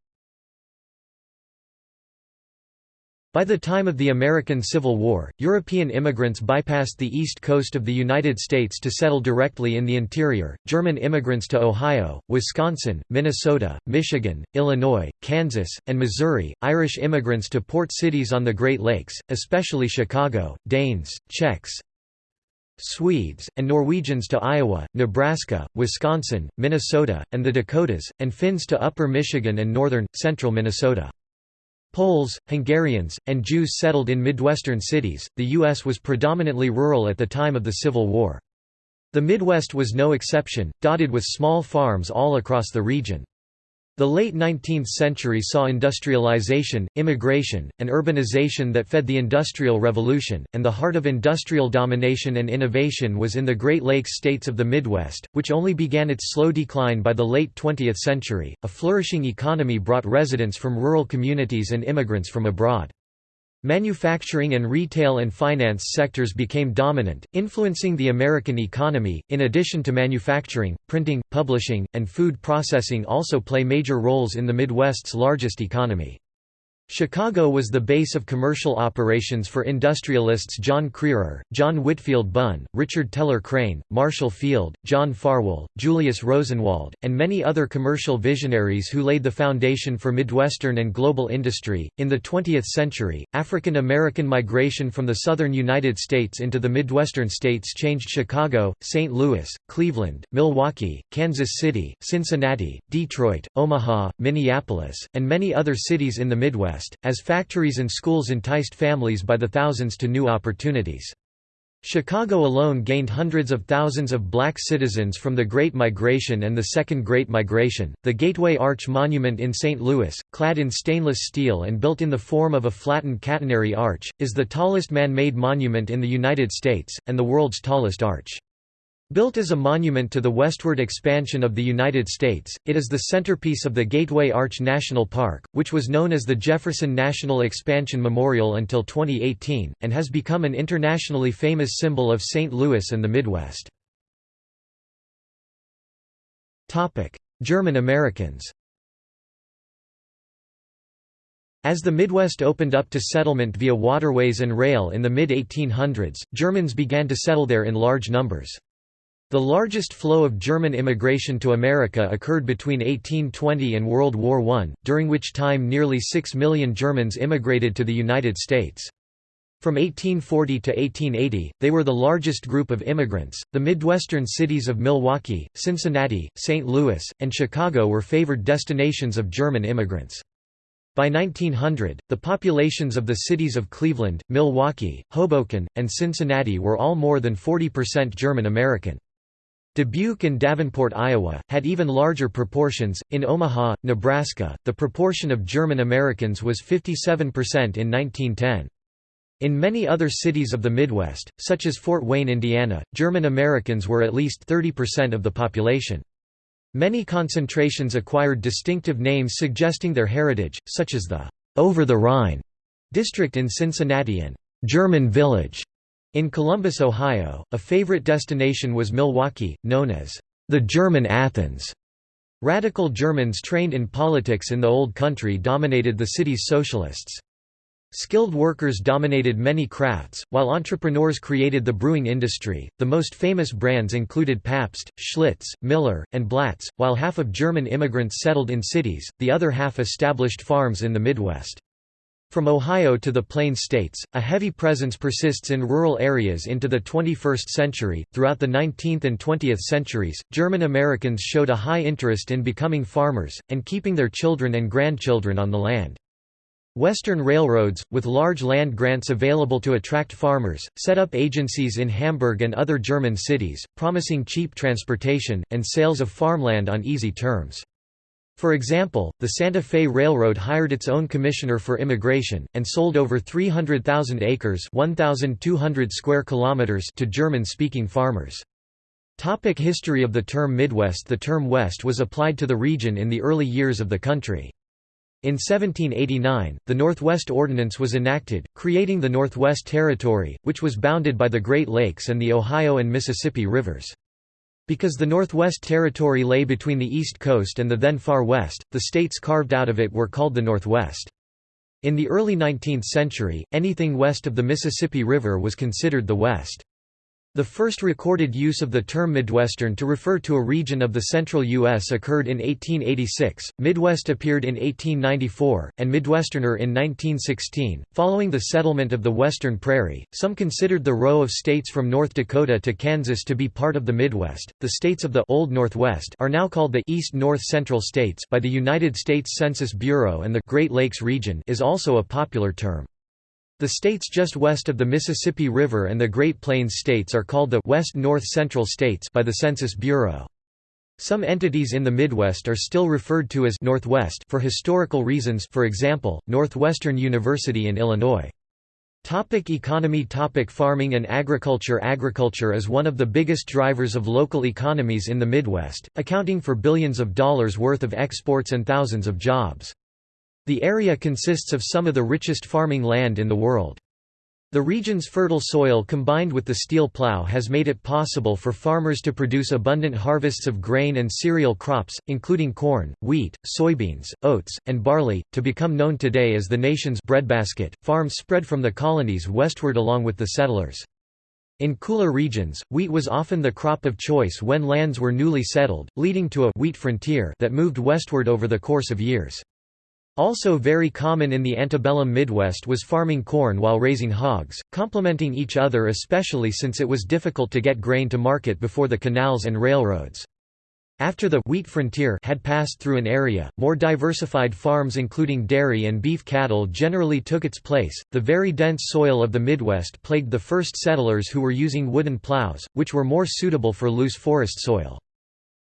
By the time of the American Civil War, European immigrants bypassed the east coast of the United States to settle directly in the interior, German immigrants to Ohio, Wisconsin, Minnesota, Michigan, Illinois, Kansas, and Missouri, Irish immigrants to port cities on the Great Lakes, especially Chicago, Danes, Czechs, Swedes, and Norwegians to Iowa, Nebraska, Wisconsin, Minnesota, and the Dakotas, and Finns to upper Michigan and northern, central Minnesota. Poles, Hungarians, and Jews settled in Midwestern cities. The U.S. was predominantly rural at the time of the Civil War. The Midwest was no exception, dotted with small farms all across the region. The late 19th century saw industrialization, immigration, and urbanization that fed the Industrial Revolution, and the heart of industrial domination and innovation was in the Great Lakes states of the Midwest, which only began its slow decline by the late 20th century. A flourishing economy brought residents from rural communities and immigrants from abroad. Manufacturing and retail and finance sectors became dominant, influencing the American economy. In addition to manufacturing, printing, publishing, and food processing also play major roles in the Midwest's largest economy. Chicago was the base of commercial operations for industrialists John Crerar, John Whitfield Bunn, Richard Teller Crane, Marshall Field, John Farwell, Julius Rosenwald, and many other commercial visionaries who laid the foundation for Midwestern and global industry. In the 20th century, African American migration from the southern United States into the Midwestern states changed Chicago, St. Louis, Cleveland, Milwaukee, Kansas City, Cincinnati, Detroit, Omaha, Minneapolis, and many other cities in the Midwest as factories and schools enticed families by the thousands to new opportunities. Chicago alone gained hundreds of thousands of black citizens from the Great Migration and the Second Great Migration. The Gateway Arch Monument in St. Louis, clad in stainless steel and built in the form of a flattened catenary arch, is the tallest man made monument in the United States, and the world's tallest arch. Built as a monument to the westward expansion of the United States, it is the centerpiece of the Gateway Arch National Park, which was known as the Jefferson National Expansion Memorial until 2018, and has become an internationally famous symbol of St. Louis and the Midwest. German Americans As the Midwest opened up to settlement via waterways and rail in the mid-1800s, Germans began to settle there in large numbers. The largest flow of German immigration to America occurred between 1820 and World War I, during which time nearly 6 million Germans immigrated to the United States. From 1840 to 1880, they were the largest group of immigrants. The Midwestern cities of Milwaukee, Cincinnati, St. Louis, and Chicago were favored destinations of German immigrants. By 1900, the populations of the cities of Cleveland, Milwaukee, Hoboken, and Cincinnati were all more than 40% German American. Dubuque and Davenport, Iowa, had even larger proportions. In Omaha, Nebraska, the proportion of German Americans was 57% in 1910. In many other cities of the Midwest, such as Fort Wayne, Indiana, German Americans were at least 30% of the population. Many concentrations acquired distinctive names suggesting their heritage, such as the Over the Rhine district in Cincinnati and German Village in Columbus, Ohio, a favorite destination was Milwaukee, known as the German Athens. Radical Germans trained in politics in the Old Country dominated the city's socialists. Skilled workers dominated many crafts, while entrepreneurs created the brewing industry. The most famous brands included Pabst, Schlitz, Miller, and Blatz. While half of German immigrants settled in cities, the other half established farms in the Midwest. From Ohio to the Plains states, a heavy presence persists in rural areas into the 21st century. Throughout the 19th and 20th centuries, German Americans showed a high interest in becoming farmers, and keeping their children and grandchildren on the land. Western railroads, with large land grants available to attract farmers, set up agencies in Hamburg and other German cities, promising cheap transportation, and sales of farmland on easy terms. For example, the Santa Fe Railroad hired its own commissioner for immigration, and sold over 300,000 acres 1,200 square kilometers to German-speaking farmers. Topic history of the term Midwest The term West was applied to the region in the early years of the country. In 1789, the Northwest Ordinance was enacted, creating the Northwest Territory, which was bounded by the Great Lakes and the Ohio and Mississippi rivers. Because the Northwest Territory lay between the East Coast and the then Far West, the states carved out of it were called the Northwest. In the early 19th century, anything west of the Mississippi River was considered the West. The first recorded use of the term Midwestern to refer to a region of the central U.S. occurred in 1886, Midwest appeared in 1894, and Midwesterner in 1916. Following the settlement of the Western Prairie, some considered the row of states from North Dakota to Kansas to be part of the Midwest. The states of the Old Northwest are now called the East North Central States by the United States Census Bureau, and the Great Lakes region is also a popular term. The states just west of the Mississippi River and the Great Plains states are called the West North Central States by the Census Bureau. Some entities in the Midwest are still referred to as Northwest for historical reasons for example, Northwestern University in Illinois. Topic economy Topic Farming and agriculture Agriculture is one of the biggest drivers of local economies in the Midwest, accounting for billions of dollars worth of exports and thousands of jobs. The area consists of some of the richest farming land in the world. The region's fertile soil combined with the steel plow has made it possible for farmers to produce abundant harvests of grain and cereal crops, including corn, wheat, soybeans, oats, and barley, to become known today as the nation's breadbasket. Farms spread from the colonies westward along with the settlers. In cooler regions, wheat was often the crop of choice when lands were newly settled, leading to a wheat frontier that moved westward over the course of years. Also very common in the antebellum Midwest was farming corn while raising hogs, complementing each other especially since it was difficult to get grain to market before the canals and railroads. After the wheat frontier had passed through an area, more diversified farms including dairy and beef cattle generally took its place. The very dense soil of the Midwest plagued the first settlers who were using wooden plows, which were more suitable for loose forest soil.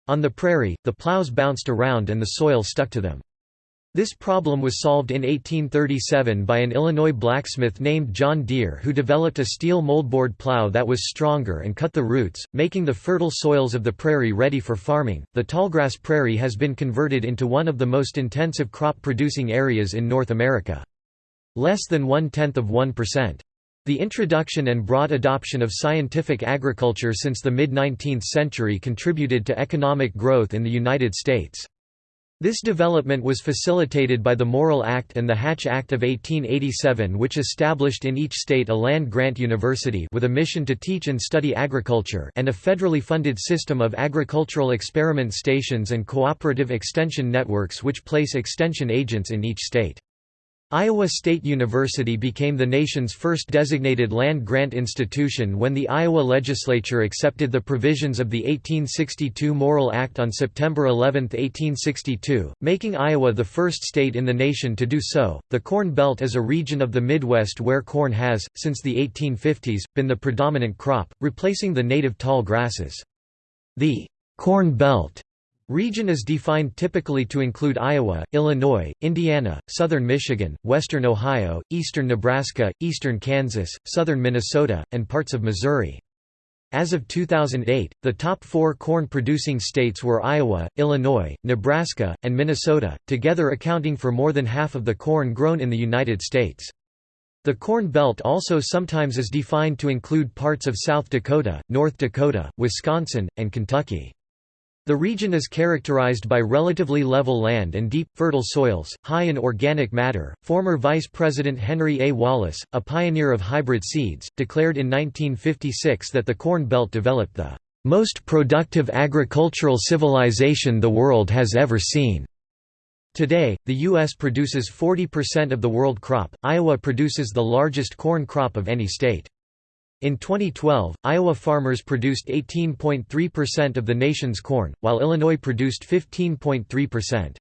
On the prairie, the plows bounced around and the soil stuck to them. This problem was solved in 1837 by an Illinois blacksmith named John Deere who developed a steel moldboard plow that was stronger and cut the roots, making the fertile soils of the prairie ready for farming. The tallgrass prairie has been converted into one of the most intensive crop producing areas in North America. Less than one tenth of 1%. The introduction and broad adoption of scientific agriculture since the mid 19th century contributed to economic growth in the United States. This development was facilitated by the Morrill Act and the Hatch Act of 1887 which established in each state a land-grant university with a mission to teach and study agriculture and a federally funded system of agricultural experiment stations and cooperative extension networks which place extension agents in each state. Iowa State University became the nation's first designated land-grant institution when the Iowa legislature accepted the provisions of the 1862 Morrill Act on September 11, 1862, making Iowa the first state in the nation to do so. The Corn Belt is a region of the Midwest where corn has, since the 1850s, been the predominant crop, replacing the native tall grasses. The Corn Belt Region is defined typically to include Iowa, Illinois, Indiana, southern Michigan, western Ohio, eastern Nebraska, eastern Kansas, southern Minnesota, and parts of Missouri. As of 2008, the top four corn-producing states were Iowa, Illinois, Nebraska, and Minnesota, together accounting for more than half of the corn grown in the United States. The Corn Belt also sometimes is defined to include parts of South Dakota, North Dakota, Wisconsin, and Kentucky. The region is characterized by relatively level land and deep, fertile soils, high in organic matter. Former Vice President Henry A. Wallace, a pioneer of hybrid seeds, declared in 1956 that the Corn Belt developed the most productive agricultural civilization the world has ever seen. Today, the U.S. produces 40% of the world crop. Iowa produces the largest corn crop of any state. In 2012, Iowa farmers produced 18.3% of the nation's corn, while Illinois produced 15.3%.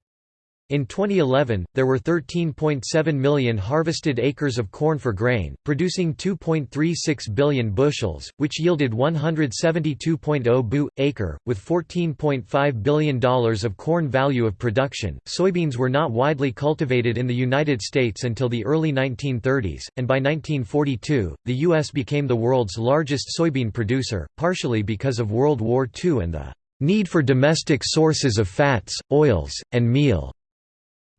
In 2011, there were 13.7 million harvested acres of corn for grain, producing 2.36 billion bushels, which yielded 172.0 bu acre, with $14.5 billion of corn value of production. Soybeans were not widely cultivated in the United States until the early 1930s, and by 1942, the U.S. became the world's largest soybean producer, partially because of World War II and the need for domestic sources of fats, oils, and meal.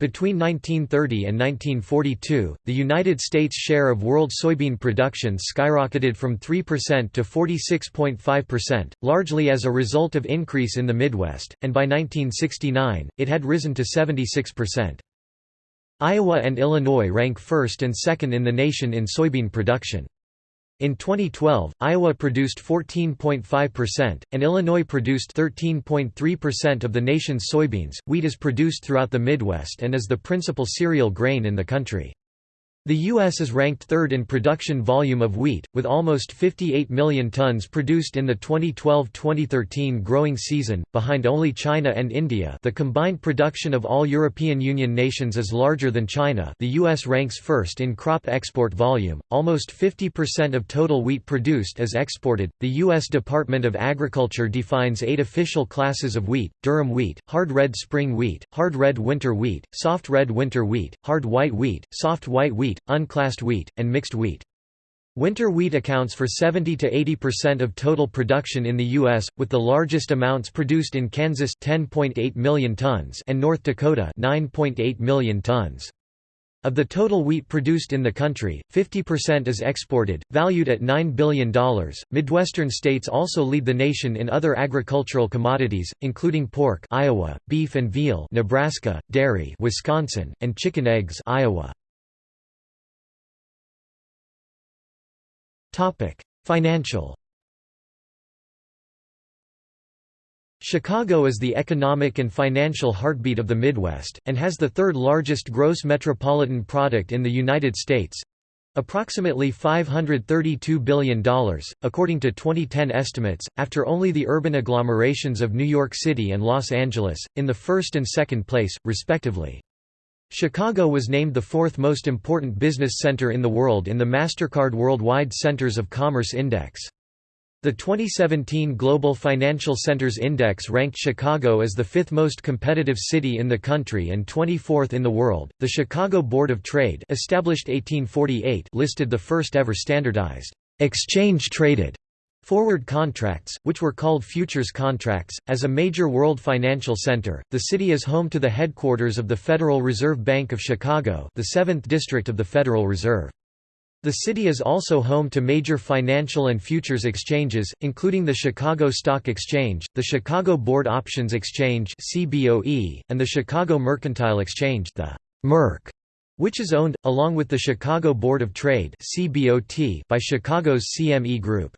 Between 1930 and 1942, the United States' share of world soybean production skyrocketed from 3% to 46.5%, largely as a result of increase in the Midwest, and by 1969, it had risen to 76%. Iowa and Illinois rank first and second in the nation in soybean production. In 2012, Iowa produced 14.5%, and Illinois produced 13.3% of the nation's soybeans. Wheat is produced throughout the Midwest and is the principal cereal grain in the country. The U.S. is ranked third in production volume of wheat, with almost 58 million tons produced in the 2012-2013 growing season, behind only China and India the combined production of all European Union nations is larger than China the U.S. ranks first in crop export volume, almost 50% of total wheat produced is exported. The U.S. Department of Agriculture defines eight official classes of wheat, durum wheat, hard red spring wheat, hard red winter wheat, soft red winter wheat, hard white wheat, soft white wheat, unclassed wheat, and mixed wheat. Winter wheat accounts for 70 to 80% of total production in the U.S., with the largest amounts produced in Kansas 10.8 million tons and North Dakota 9.8 million tons. Of the total wheat produced in the country, 50% is exported, valued at $9 billion. Midwestern states also lead the nation in other agricultural commodities, including pork, Iowa, beef and veal, Nebraska, dairy, Wisconsin, and chicken eggs, Iowa. Topic: Financial. Chicago is the economic and financial heartbeat of the Midwest, and has the third largest gross metropolitan product in the United States approximately $532 billion, according to 2010 estimates, after only the urban agglomerations of New York City and Los Angeles, in the first and second place, respectively. Chicago was named the fourth most important business center in the world in the MasterCard Worldwide Centers of Commerce Index. The 2017 Global Financial Centers Index ranked Chicago as the fifth most competitive city in the country and 24th in the world. The Chicago Board of Trade, established 1848, listed the first ever standardized exchange traded Forward contracts, which were called futures contracts, as a major world financial center, the city is home to the headquarters of the Federal Reserve Bank of Chicago the 7th District of the Federal Reserve. The city is also home to major financial and futures exchanges, including the Chicago Stock Exchange, the Chicago Board Options Exchange and the Chicago Mercantile Exchange the MERC, which is owned, along with the Chicago Board of Trade by Chicago's CME Group.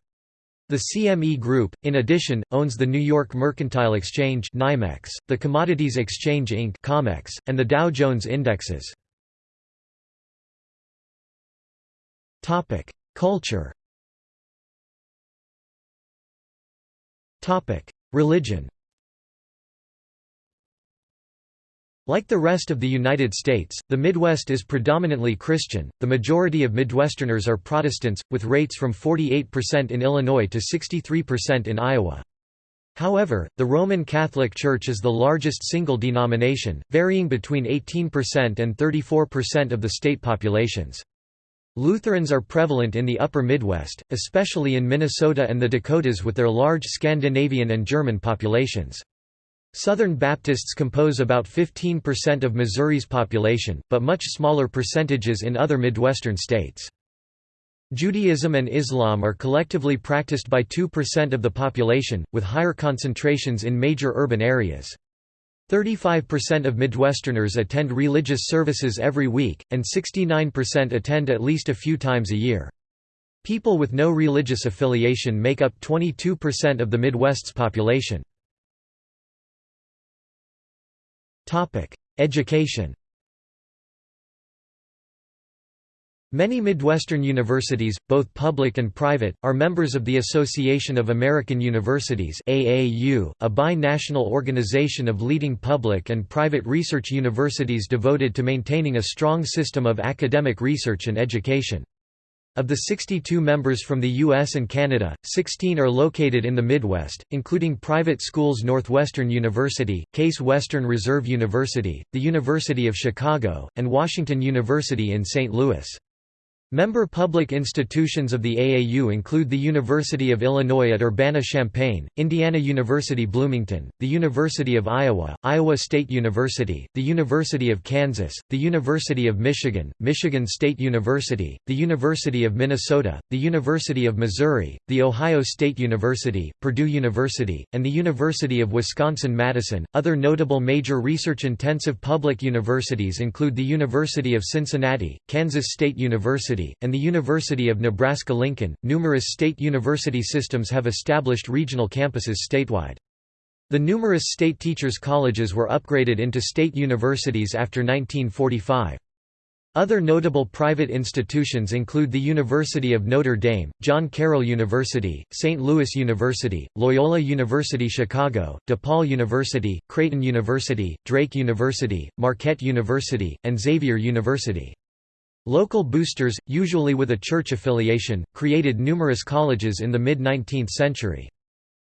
The CME Group, in addition, owns the New York Mercantile Exchange NYMEX, the Commodities Exchange Inc. COMEX, and the Dow Jones Indexes. Culture Religion Like the rest of the United States, the Midwest is predominantly Christian. The majority of Midwesterners are Protestants, with rates from 48% in Illinois to 63% in Iowa. However, the Roman Catholic Church is the largest single denomination, varying between 18% and 34% of the state populations. Lutherans are prevalent in the upper Midwest, especially in Minnesota and the Dakotas with their large Scandinavian and German populations. Southern Baptists compose about 15% of Missouri's population, but much smaller percentages in other Midwestern states. Judaism and Islam are collectively practiced by 2% of the population, with higher concentrations in major urban areas. 35% of Midwesterners attend religious services every week, and 69% attend at least a few times a year. People with no religious affiliation make up 22% of the Midwest's population. Education. Many Midwestern universities, both public and private, are members of the Association of American Universities AAU, a bi-national organization of leading public and private research universities devoted to maintaining a strong system of academic research and education. Of the 62 members from the U.S. and Canada, 16 are located in the Midwest, including private schools Northwestern University, Case Western Reserve University, the University of Chicago, and Washington University in St. Louis. Member public institutions of the AAU include the University of Illinois at Urbana-Champaign, Indiana University Bloomington, the University of Iowa, Iowa State University, the University of Kansas, the University of Michigan, Michigan State University, the University of Minnesota, the University of Missouri, the Ohio State University, Purdue University, and the University of Wisconsin-Madison. Other notable major research-intensive public universities include the University of Cincinnati, Kansas State University, University, and the University of Nebraska-Lincoln. Numerous state university systems have established regional campuses statewide. The numerous state teachers' colleges were upgraded into state universities after 1945. Other notable private institutions include the University of Notre Dame, John Carroll University, St. Louis University, Loyola University Chicago, DePaul University, Creighton University, Drake University, Marquette University, and Xavier University. Local boosters, usually with a church affiliation, created numerous colleges in the mid-19th century.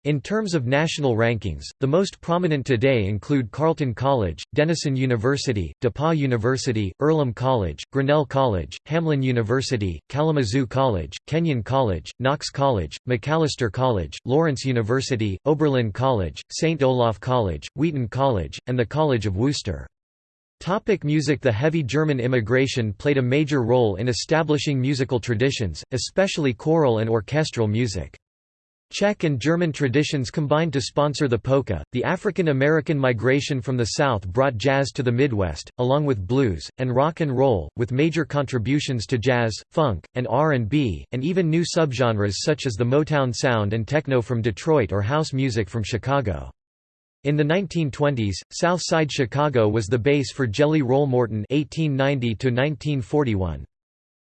In terms of national rankings, the most prominent today include Carleton College, Denison University, DePauw University, Earlham College, Grinnell College, Hamline University, Kalamazoo College, Kenyon College, Knox College, Macalester College, Lawrence University, Oberlin College, St. Olaf College, Wheaton College, and the College of Wooster. Topic music The heavy German immigration played a major role in establishing musical traditions, especially choral and orchestral music. Czech and German traditions combined to sponsor the polka. The African American migration from the South brought jazz to the Midwest, along with blues and rock and roll, with major contributions to jazz, funk, and R&B, and even new subgenres such as the Motown sound and techno from Detroit or house music from Chicago. In the 1920s, South Side Chicago was the base for Jelly Roll Morton (1890–1941).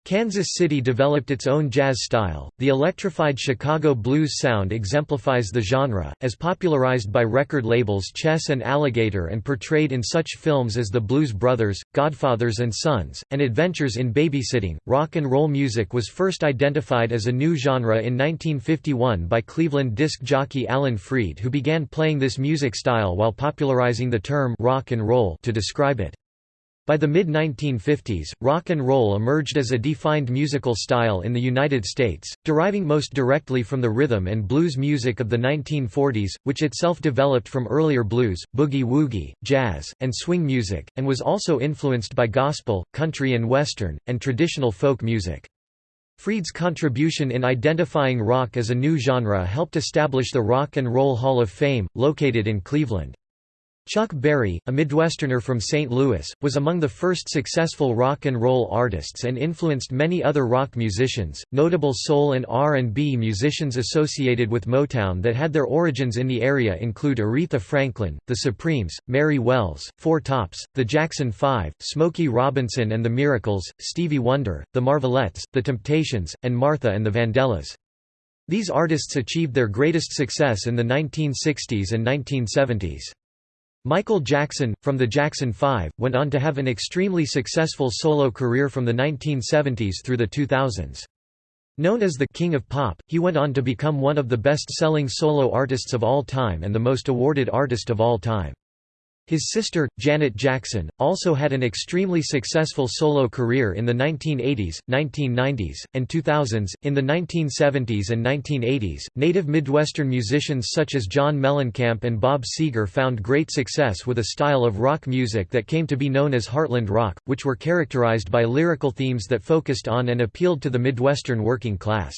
Kansas City developed its own jazz style. The electrified Chicago blues sound exemplifies the genre, as popularized by record labels Chess and Alligator and portrayed in such films as The Blues Brothers, Godfathers and Sons, and Adventures in Babysitting. Rock and roll music was first identified as a new genre in 1951 by Cleveland disc jockey Alan Freed, who began playing this music style while popularizing the term rock and roll to describe it. By the mid-1950s, rock and roll emerged as a defined musical style in the United States, deriving most directly from the rhythm and blues music of the 1940s, which itself developed from earlier blues, boogie-woogie, jazz, and swing music, and was also influenced by gospel, country and western, and traditional folk music. Freed's contribution in identifying rock as a new genre helped establish the Rock and Roll Hall of Fame, located in Cleveland. Chuck Berry, a Midwesterner from St. Louis, was among the first successful rock and roll artists and influenced many other rock musicians. Notable soul and R&B musicians associated with Motown that had their origins in the area include Aretha Franklin, The Supremes, Mary Wells, Four Tops, The Jackson 5, Smokey Robinson and the Miracles, Stevie Wonder, The Marvelettes, The Temptations, and Martha and the Vandellas. These artists achieved their greatest success in the 1960s and 1970s. Michael Jackson, from the Jackson 5, went on to have an extremely successful solo career from the 1970s through the 2000s. Known as the «King of Pop», he went on to become one of the best-selling solo artists of all time and the most awarded artist of all time. His sister, Janet Jackson, also had an extremely successful solo career in the 1980s, 1990s, and 2000s. In the 1970s and 1980s, native Midwestern musicians such as John Mellencamp and Bob Seger found great success with a style of rock music that came to be known as Heartland rock, which were characterized by lyrical themes that focused on and appealed to the Midwestern working class.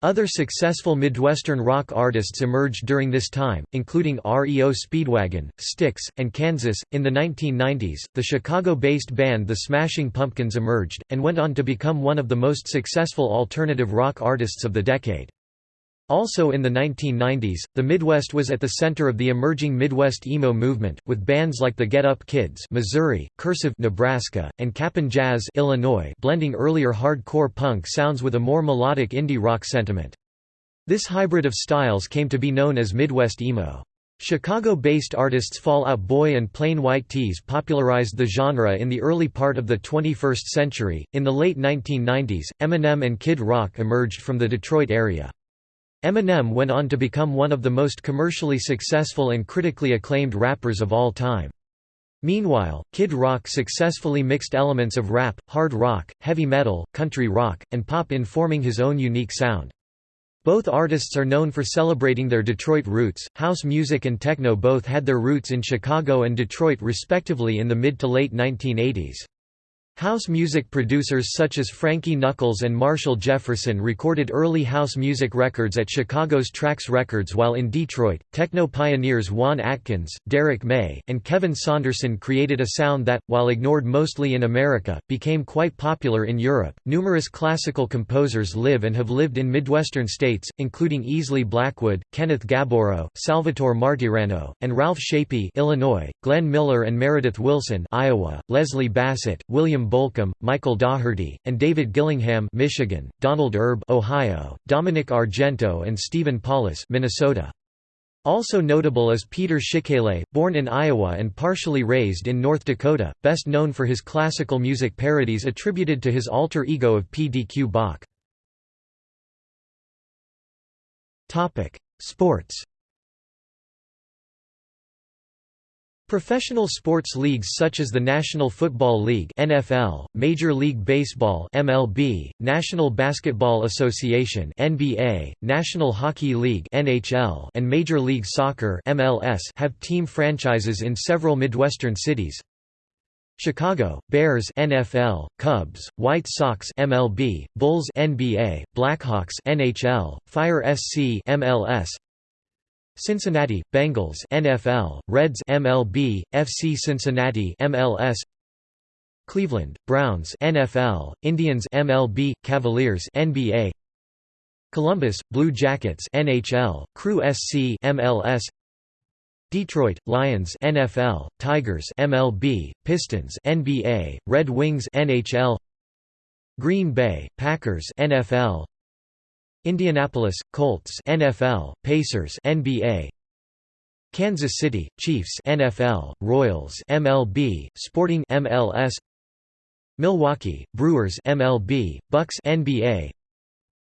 Other successful Midwestern rock artists emerged during this time, including REO Speedwagon, Styx, and Kansas. In the 1990s, the Chicago based band The Smashing Pumpkins emerged, and went on to become one of the most successful alternative rock artists of the decade. Also in the 1990s, the Midwest was at the center of the emerging Midwest emo movement, with bands like the Get Up Kids Missouri, Cursive Nebraska, and Cap'n Jazz Illinois blending earlier hardcore punk sounds with a more melodic indie rock sentiment. This hybrid of styles came to be known as Midwest emo. Chicago-based artists Fall Out Boy and Plain White T's popularized the genre in the early part of the 21st century. In the late 1990s, Eminem and Kid Rock emerged from the Detroit area. Eminem went on to become one of the most commercially successful and critically acclaimed rappers of all time. Meanwhile, Kid Rock successfully mixed elements of rap, hard rock, heavy metal, country rock, and pop in forming his own unique sound. Both artists are known for celebrating their Detroit roots. House music and techno both had their roots in Chicago and Detroit respectively in the mid to late 1980s. House music producers such as Frankie Knuckles and Marshall Jefferson recorded early house music records at Chicago's Trax Records while in Detroit, techno pioneers Juan Atkins, Derrick May, and Kevin Saunderson created a sound that, while ignored mostly in America, became quite popular in Europe. Numerous classical composers live and have lived in Midwestern states, including Easley Blackwood, Kenneth Gaburo, Salvatore Martirano, and Ralph Shapey, Illinois, Glenn Miller and Meredith Willson, Iowa, Leslie Bassett, William Bolcom, Michael Daugherty, and David Gillingham Michigan, Donald Erb Ohio, Dominic Argento and Stephen Paulus Minnesota. Also notable is Peter Schickele, born in Iowa and partially raised in North Dakota, best known for his classical music parodies attributed to his alter ego of P. D. Q. Bach. Sports Professional sports leagues such as the National Football League (NFL), Major League Baseball (MLB), National Basketball Association (NBA), National Hockey League (NHL), and Major League Soccer (MLS) have team franchises in several Midwestern cities. Chicago Bears NFL, Cubs, White Sox MLB, Bulls NBA, Blackhawks NHL, Fire SC MLS, Cincinnati Bengals NFL, Reds MLB, FC Cincinnati MLS Cleveland Browns NFL, Indians MLB, Cavaliers NBA Columbus Blue Jackets NHL, Crew SC MLS Detroit Lions NFL, Tigers MLB, Pistons NBA, Red Wings NHL Green Bay Packers NFL Indianapolis Colts NFL, Pacers NBA, Kansas City Chiefs NFL, Royals MLB, Sporting MLS, Milwaukee Brewers MLB, Bucks NBA,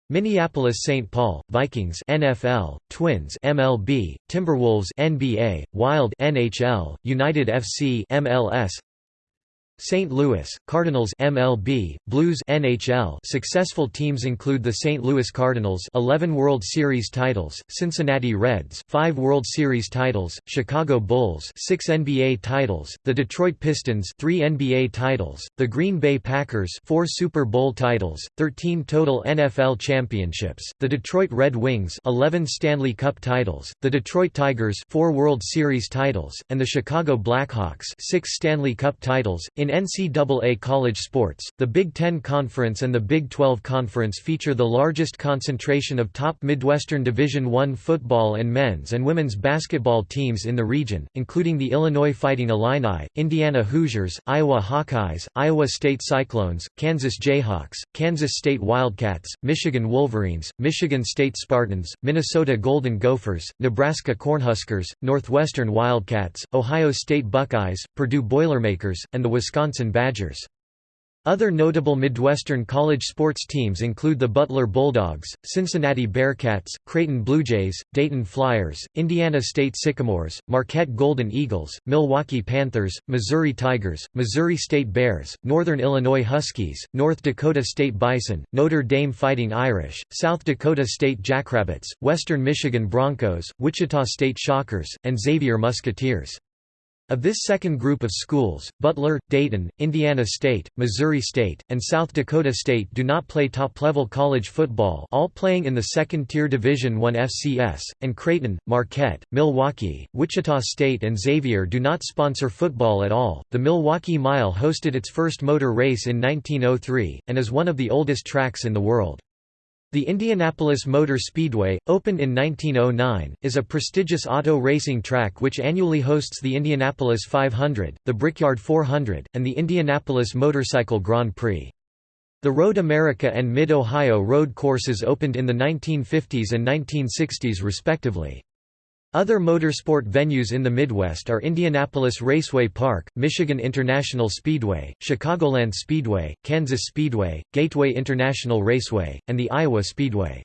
Minneapolis St. Paul Vikings NFL, Twins MLB, Timberwolves NBA, Wild NHL, United FC MLS, St. Louis, Cardinals MLB, Blues NHL successful teams include the St. Louis Cardinals 11 World Series titles, Cincinnati Reds 5 World Series titles, Chicago Bulls 6 NBA titles, the Detroit Pistons 3 NBA titles, the Green Bay Packers 4 Super Bowl titles, 13 total NFL championships, the Detroit Red Wings 11 Stanley Cup titles, the Detroit Tigers 4 World Series titles, and the Chicago Blackhawks 6 Stanley Cup titles. In in NCAA college sports, the Big Ten Conference and the Big 12 Conference feature the largest concentration of top Midwestern Division I football and men's and women's basketball teams in the region, including the Illinois Fighting Illini, Indiana Hoosiers, Iowa Hawkeyes, Iowa State Cyclones, Kansas Jayhawks, Kansas State Wildcats, Michigan Wolverines, Michigan State Spartans, Minnesota Golden Gophers, Nebraska Cornhuskers, Northwestern Wildcats, Ohio State Buckeyes, Purdue Boilermakers, and the Wisconsin Wisconsin Badgers. Other notable Midwestern college sports teams include the Butler Bulldogs, Cincinnati Bearcats, Creighton Bluejays, Dayton Flyers, Indiana State Sycamores, Marquette Golden Eagles, Milwaukee Panthers, Missouri Tigers, Missouri State Bears, Northern Illinois Huskies, North Dakota State Bison, Notre Dame Fighting Irish, South Dakota State Jackrabbits, Western Michigan Broncos, Wichita State Shockers, and Xavier Musketeers. Of this second group of schools, Butler, Dayton, Indiana State, Missouri State, and South Dakota State do not play top-level college football all playing in the second-tier Division I FCS, and Creighton, Marquette, Milwaukee, Wichita State and Xavier do not sponsor football at all. The Milwaukee Mile hosted its first motor race in 1903, and is one of the oldest tracks in the world. The Indianapolis Motor Speedway, opened in 1909, is a prestigious auto racing track which annually hosts the Indianapolis 500, the Brickyard 400, and the Indianapolis Motorcycle Grand Prix. The Road America and Mid-Ohio road courses opened in the 1950s and 1960s respectively. Other motorsport venues in the Midwest are Indianapolis Raceway Park, Michigan International Speedway, Chicagoland Speedway, Kansas Speedway, Gateway International Raceway, and the Iowa Speedway.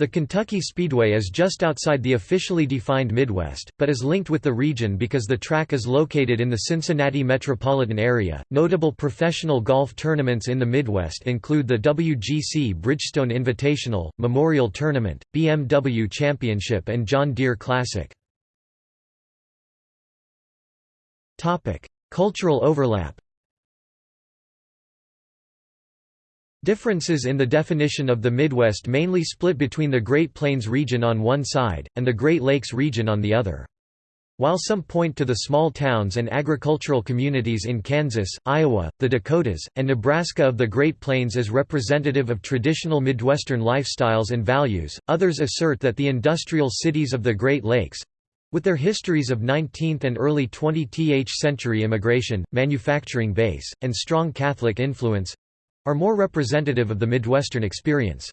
The Kentucky Speedway is just outside the officially defined Midwest, but is linked with the region because the track is located in the Cincinnati metropolitan area. Notable professional golf tournaments in the Midwest include the WGC Bridgestone Invitational, Memorial Tournament, BMW Championship, and John Deere Classic. Topic: Cultural overlap. Differences in the definition of the Midwest mainly split between the Great Plains region on one side, and the Great Lakes region on the other. While some point to the small towns and agricultural communities in Kansas, Iowa, the Dakotas, and Nebraska of the Great Plains as representative of traditional Midwestern lifestyles and values, others assert that the industrial cities of the Great Lakes—with their histories of 19th and early 20th century immigration, manufacturing base, and strong Catholic influence, are more representative of the Midwestern experience.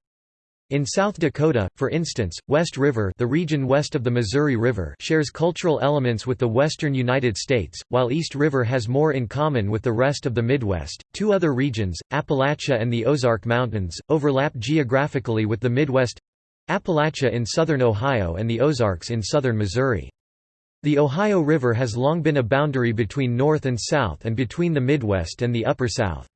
In South Dakota, for instance, West River the region west of the Missouri River shares cultural elements with the western United States, while East River has more in common with the rest of the Midwest. Two other regions, Appalachia and the Ozark Mountains, overlap geographically with the Midwest—Appalachia in southern Ohio and the Ozarks in southern Missouri. The Ohio River has long been a boundary between North and South and between the Midwest and the Upper South.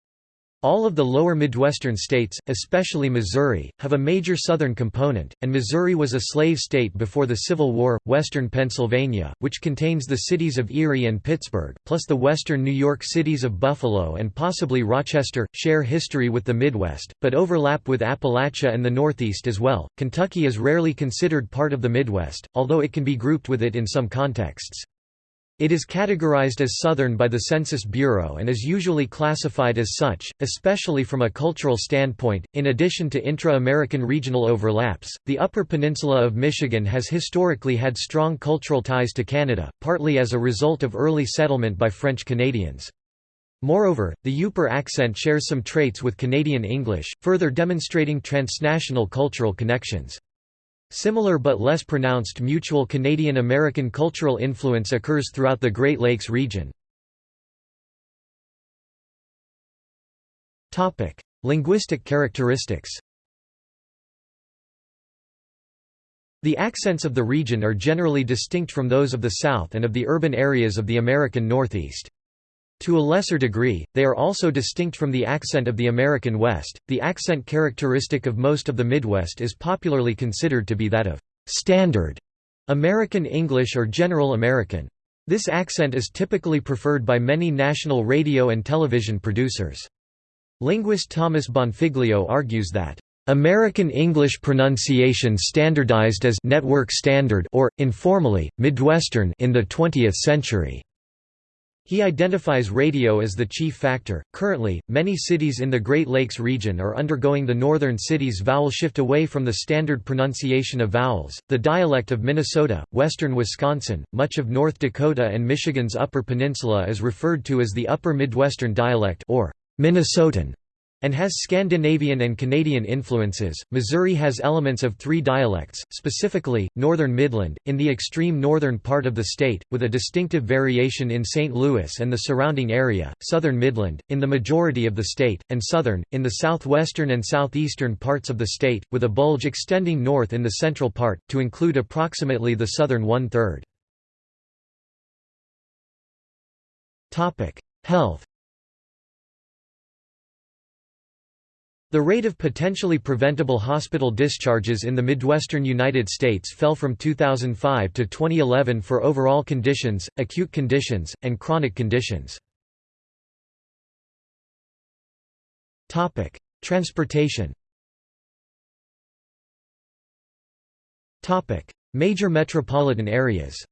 All of the lower Midwestern states, especially Missouri, have a major Southern component, and Missouri was a slave state before the Civil War. Western Pennsylvania, which contains the cities of Erie and Pittsburgh, plus the western New York cities of Buffalo and possibly Rochester, share history with the Midwest, but overlap with Appalachia and the Northeast as well. Kentucky is rarely considered part of the Midwest, although it can be grouped with it in some contexts. It is categorized as Southern by the Census Bureau and is usually classified as such, especially from a cultural standpoint. In addition to intra American regional overlaps, the Upper Peninsula of Michigan has historically had strong cultural ties to Canada, partly as a result of early settlement by French Canadians. Moreover, the Yooper accent shares some traits with Canadian English, further demonstrating transnational cultural connections. Similar but less pronounced mutual Canadian-American cultural influence occurs throughout the Great Lakes region. Linguistic characteristics The accents of the region are generally distinct from those of the South and of the urban areas of the American Northeast. To a lesser degree, they are also distinct from the accent of the American West. The accent characteristic of most of the Midwest is popularly considered to be that of Standard American English or General American. This accent is typically preferred by many national radio and television producers. Linguist Thomas Bonfiglio argues that American English pronunciation standardized as network standard or informally Midwestern in the 20th century. He identifies radio as the chief factor. Currently, many cities in the Great Lakes region are undergoing the northern cities' vowel shift away from the standard pronunciation of vowels. The dialect of Minnesota, western Wisconsin, much of North Dakota, and Michigan's Upper Peninsula is referred to as the Upper Midwestern dialect or Minnesotan and has Scandinavian and Canadian influences. Missouri has elements of three dialects, specifically, Northern Midland, in the extreme northern part of the state, with a distinctive variation in St. Louis and the surrounding area, Southern Midland, in the majority of the state, and Southern, in the southwestern and southeastern parts of the state, with a bulge extending north in the central part, to include approximately the southern one-third. Health The rate of potentially preventable hospital discharges in the Midwestern United States fell from 2005 to 2011 for overall conditions, acute conditions, and chronic conditions. Transportation Major metropolitan areas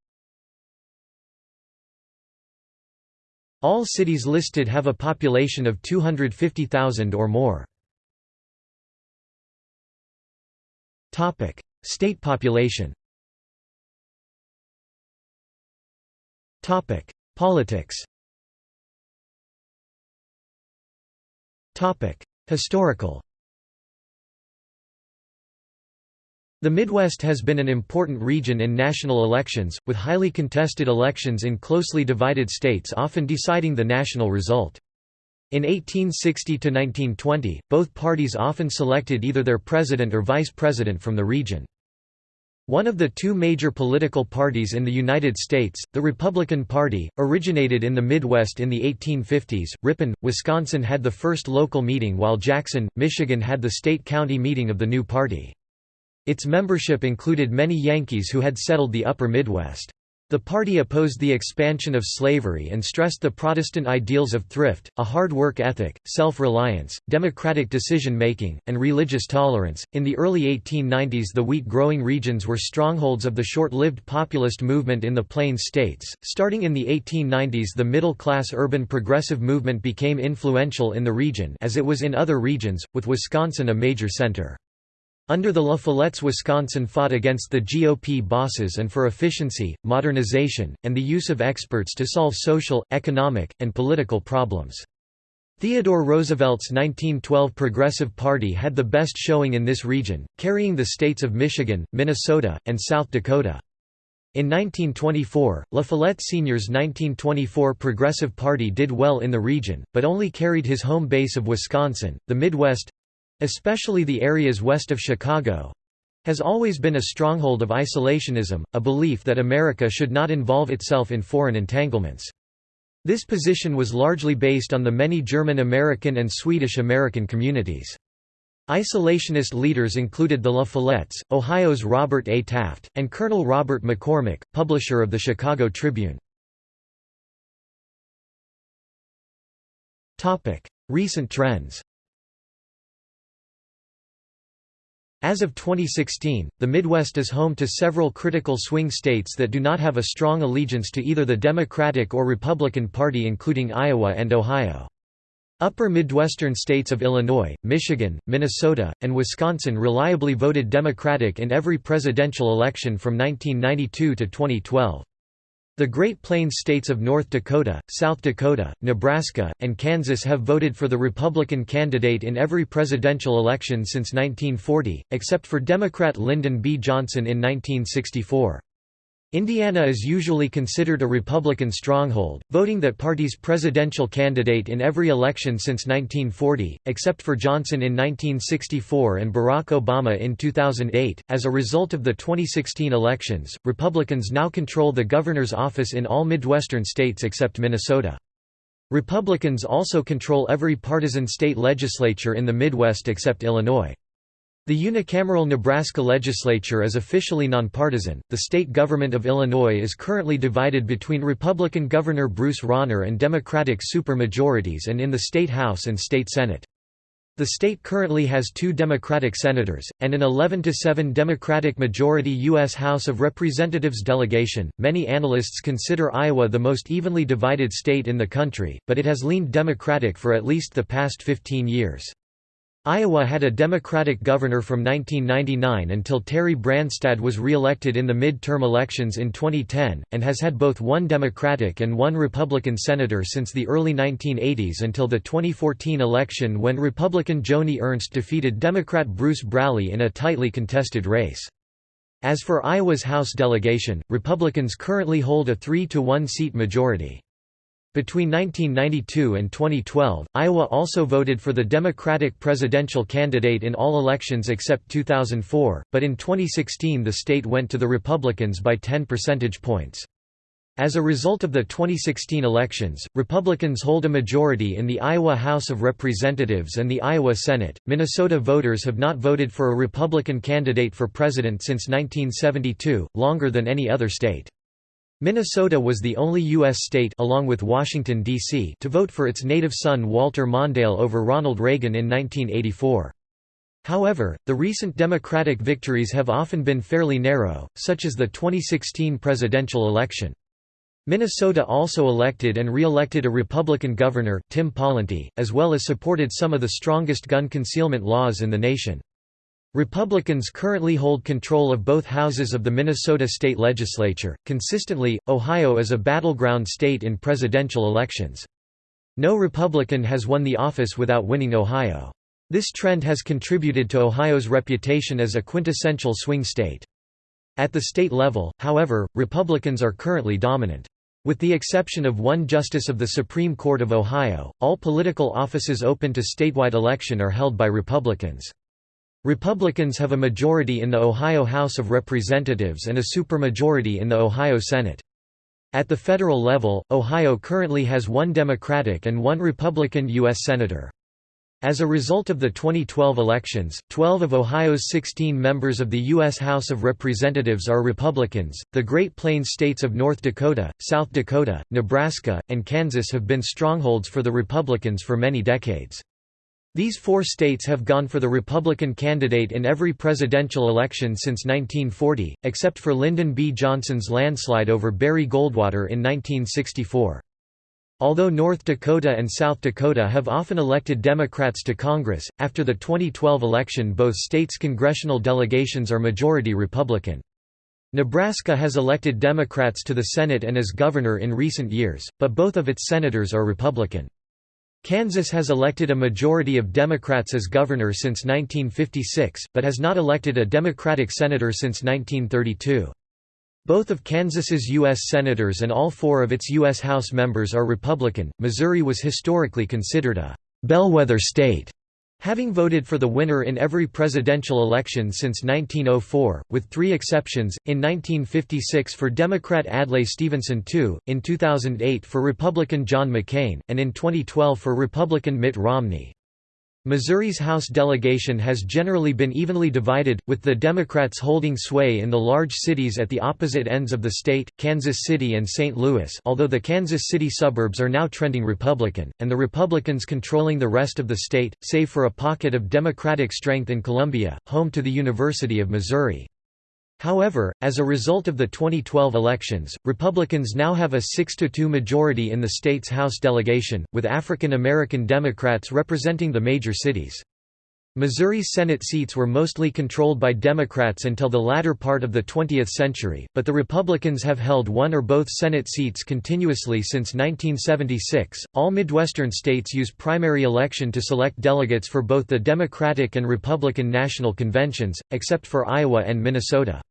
All cities listed have a population of 250,000 or more. State population. Topic: Politics. Topic: Historical. The Midwest has been an important region in national elections, with highly contested elections in closely divided states often deciding the national result. In 1860–1920, both parties often selected either their president or vice president from the region. One of the two major political parties in the United States, the Republican Party, originated in the Midwest in the 1850s. Ripon, Wisconsin had the first local meeting while Jackson, Michigan had the state-county meeting of the new party. Its membership included many Yankees who had settled the upper Midwest. The party opposed the expansion of slavery and stressed the Protestant ideals of thrift, a hard work ethic, self reliance, democratic decision making, and religious tolerance. In the early 1890s, the wheat growing regions were strongholds of the short lived populist movement in the Plains states. Starting in the 1890s, the middle class urban progressive movement became influential in the region as it was in other regions, with Wisconsin a major center. Under the La Follettes Wisconsin fought against the GOP bosses and for efficiency, modernization, and the use of experts to solve social, economic, and political problems. Theodore Roosevelt's 1912 Progressive Party had the best showing in this region, carrying the states of Michigan, Minnesota, and South Dakota. In 1924, La Follette Sr.'s 1924 Progressive Party did well in the region, but only carried his home base of Wisconsin. The Midwest especially the areas west of Chicago, has always been a stronghold of isolationism, a belief that America should not involve itself in foreign entanglements. This position was largely based on the many German-American and Swedish-American communities. Isolationist leaders included the La Follettes, Ohio's Robert A. Taft, and Colonel Robert McCormick, publisher of the Chicago Tribune. Recent trends As of 2016, the Midwest is home to several critical swing states that do not have a strong allegiance to either the Democratic or Republican Party including Iowa and Ohio. Upper Midwestern states of Illinois, Michigan, Minnesota, and Wisconsin reliably voted Democratic in every presidential election from 1992 to 2012. The Great Plains states of North Dakota, South Dakota, Nebraska, and Kansas have voted for the Republican candidate in every presidential election since 1940, except for Democrat Lyndon B. Johnson in 1964. Indiana is usually considered a Republican stronghold, voting that party's presidential candidate in every election since 1940, except for Johnson in 1964 and Barack Obama in 2008. As a result of the 2016 elections, Republicans now control the governor's office in all Midwestern states except Minnesota. Republicans also control every partisan state legislature in the Midwest except Illinois. The unicameral Nebraska legislature is officially nonpartisan. The state government of Illinois is currently divided between Republican Governor Bruce Rauner and Democratic supermajorities and in the state House and state Senate. The state currently has two Democratic senators, and an 11 7 Democratic majority U.S. House of Representatives delegation. Many analysts consider Iowa the most evenly divided state in the country, but it has leaned Democratic for at least the past 15 years. Iowa had a Democratic governor from 1999 until Terry Branstad was re-elected in the mid-term elections in 2010, and has had both one Democratic and one Republican senator since the early 1980s until the 2014 election when Republican Joni Ernst defeated Democrat Bruce Braley in a tightly contested race. As for Iowa's House delegation, Republicans currently hold a 3-to-1 seat majority. Between 1992 and 2012, Iowa also voted for the Democratic presidential candidate in all elections except 2004, but in 2016 the state went to the Republicans by 10 percentage points. As a result of the 2016 elections, Republicans hold a majority in the Iowa House of Representatives and the Iowa Senate. Minnesota voters have not voted for a Republican candidate for president since 1972, longer than any other state. Minnesota was the only U.S. state along with Washington, D.C. to vote for its native son Walter Mondale over Ronald Reagan in 1984. However, the recent Democratic victories have often been fairly narrow, such as the 2016 presidential election. Minnesota also elected and re-elected a Republican governor, Tim Pawlenty, as well as supported some of the strongest gun concealment laws in the nation. Republicans currently hold control of both houses of the Minnesota state legislature. Consistently, Ohio is a battleground state in presidential elections. No Republican has won the office without winning Ohio. This trend has contributed to Ohio's reputation as a quintessential swing state. At the state level, however, Republicans are currently dominant. With the exception of one justice of the Supreme Court of Ohio, all political offices open to statewide election are held by Republicans. Republicans have a majority in the Ohio House of Representatives and a supermajority in the Ohio Senate. At the federal level, Ohio currently has one Democratic and one Republican U.S. Senator. As a result of the 2012 elections, 12 of Ohio's 16 members of the U.S. House of Representatives are Republicans. The Great Plains states of North Dakota, South Dakota, Nebraska, and Kansas have been strongholds for the Republicans for many decades. These four states have gone for the Republican candidate in every presidential election since 1940, except for Lyndon B. Johnson's landslide over Barry Goldwater in 1964. Although North Dakota and South Dakota have often elected Democrats to Congress, after the 2012 election both states' congressional delegations are majority Republican. Nebraska has elected Democrats to the Senate and as governor in recent years, but both of its senators are Republican. Kansas has elected a majority of Democrats as governor since 1956, but has not elected a Democratic senator since 1932. Both of Kansas's U.S. senators and all four of its U.S. House members are Republican. Missouri was historically considered a bellwether state, having voted for the winner in every presidential election since 1904, with three exceptions, in 1956 for Democrat Adlai Stevenson II, in 2008 for Republican John McCain, and in 2012 for Republican Mitt Romney. Missouri's House delegation has generally been evenly divided, with the Democrats holding sway in the large cities at the opposite ends of the state, Kansas City and St. Louis although the Kansas City suburbs are now trending Republican, and the Republicans controlling the rest of the state, save for a pocket of Democratic strength in Columbia, home to the University of Missouri. However, as a result of the 2012 elections, Republicans now have a 6–2 majority in the state's House delegation, with African American Democrats representing the major cities. Missouri's Senate seats were mostly controlled by Democrats until the latter part of the 20th century, but the Republicans have held one or both Senate seats continuously since 1976. All Midwestern states use primary election to select delegates for both the Democratic and Republican national conventions, except for Iowa and Minnesota.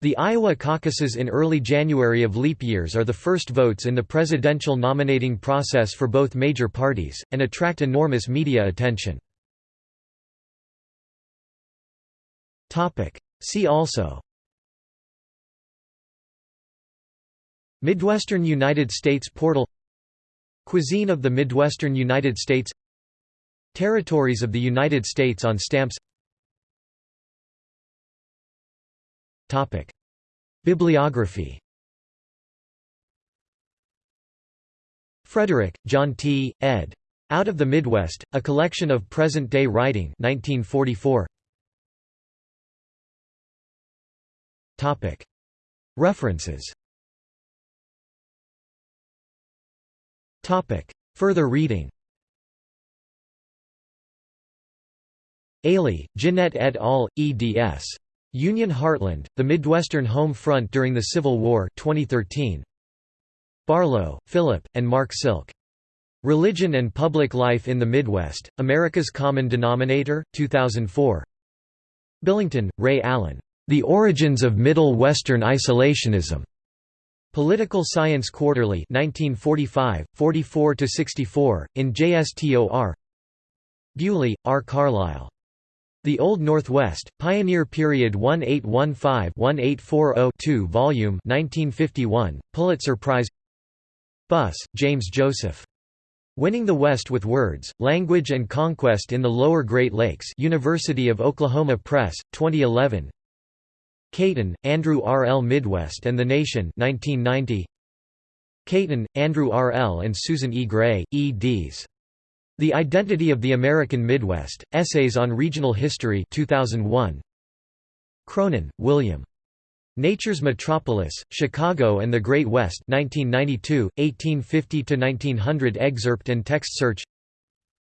The Iowa caucuses in early January of leap years are the first votes in the presidential nominating process for both major parties, and attract enormous media attention. See also. Midwestern United States portal. Cuisine of the Midwestern United States. Territories of the United States on stamps Topic. Bibliography Frederick, John T., ed. Out of the Midwest, A Collection of Present-Day Writing 1944. Topic. References Topic. Further reading Ailey, Jeanette et al., eds. Union Heartland, The Midwestern Home Front During the Civil War 2013. Barlow, Philip, and Mark Silk. Religion and Public Life in the Midwest, America's Common Denominator, 2004. Billington, Ray Allen. The Origins of Middle Western Isolationism. Political Science Quarterly 1945, 44–64, in JSTOR Buley, R. Carlyle. The Old Northwest, Pioneer Period 1815-1840-2 Volume 1951, Pulitzer Prize Buss, James Joseph. Winning the West with Words, Language and Conquest in the Lower Great Lakes University of Oklahoma Press, 2011 Cayton, Andrew R. L. Midwest and the Nation 1990. Cayton, Andrew R. L. and Susan E. Gray, eds. The Identity of the American Midwest, Essays on Regional History 2001. Cronon, William. Nature's Metropolis, Chicago and the Great West 1992, 1850–1900 excerpt and text search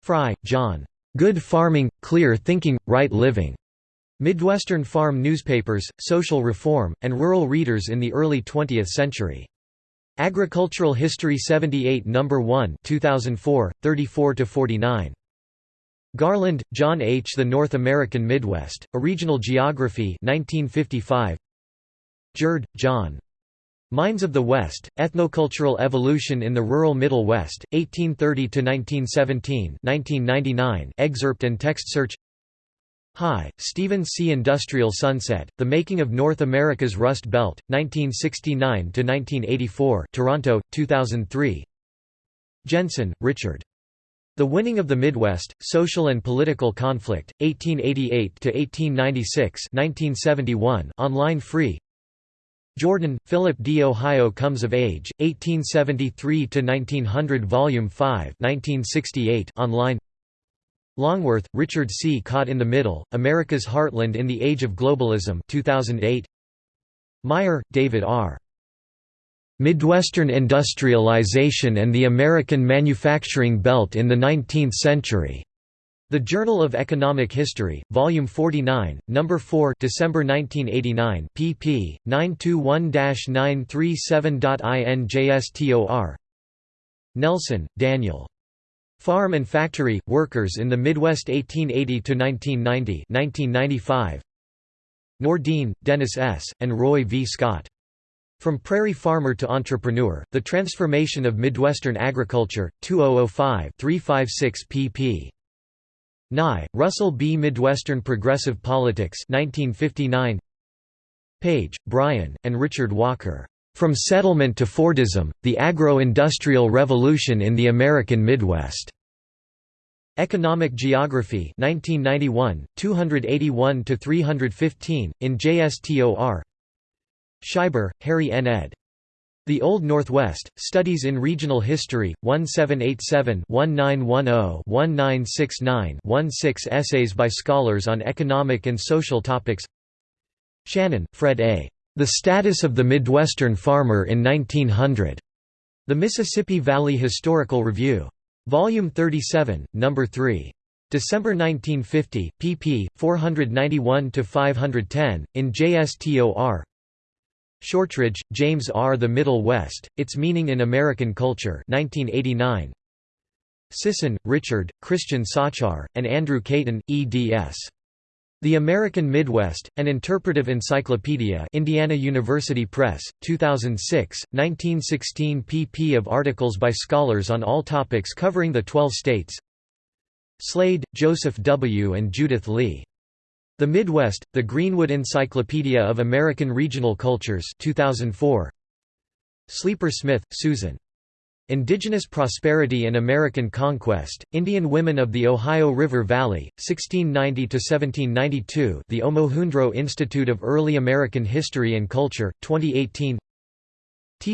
Fry, John. Good Farming, Clear Thinking, Right Living. Midwestern farm newspapers, social reform, and rural readers in the early 20th century. Agricultural History 78 No. 1 2004, 34–49. Garland, John H. The North American Midwest, A Regional Geography 1955. Gjerde, John. Mines of the West, Ethnocultural Evolution in the Rural Middle West, 1830–1917 1999 excerpt and text search High, Stephen C. Industrial Sunset, The Making of North America's Rust Belt, 1969–1984 Toronto, 2003 Jensen, Richard. The Winning of the Midwest, Social and Political Conflict, 1888–1896 1971 online free Jordan, Philip D. Ohio Comes of Age, 1873–1900 Volume 5 1968 online Longworth, Richard C. Caught in the Middle, America's Heartland in the Age of Globalism 2008. Meyer, David R. Midwestern Industrialization and the American Manufacturing Belt in the Nineteenth Century. The Journal of Economic History, Volume 49, No. 4 December 1989 pp. 921-937.injstor Nelson, Daniel. Farm and Factory, Workers in the Midwest 1880–1990 1995. Nordin, Dennis S., and Roy V. Scott. From Prairie Farmer to Entrepreneur, The Transformation of Midwestern Agriculture, 2005-356 pp. Nye, Russell B. Midwestern Progressive Politics 1959. Page, Brian, and Richard Walker. From Settlement to Fordism, The Agro-Industrial Revolution in the American Midwest. Economic Geography 1991, 281–315, in JSTOR Scheiber, Harry N. ed. The Old Northwest, Studies in Regional History, 1787-1910-1969-16 essays by scholars on economic and social topics Shannon, Fred A. The Status of the Midwestern Farmer in 1900. The Mississippi Valley Historical Review. Volume 37, No. 3. December 1950, pp. 491–510, in JSTOR Shortridge, James R. The Middle West, Its Meaning in American Culture 1989. Sisson, Richard, Christian Zacher, and Andrew Cayton, eds. The American Midwest, An Interpretive Encyclopedia Indiana University Press, 2006, 1916 pp of articles by scholars on all topics covering the Twelve States Slade, Joseph W. and Judith Lee. The Midwest, The Greenwood Encyclopedia of American Regional Cultures 2004. Sleeper Smith, Susan. Indigenous Prosperity and American Conquest, Indian Women of the Ohio River Valley, 1690–1792 The Omohundro Institute of Early American History and Culture, 2018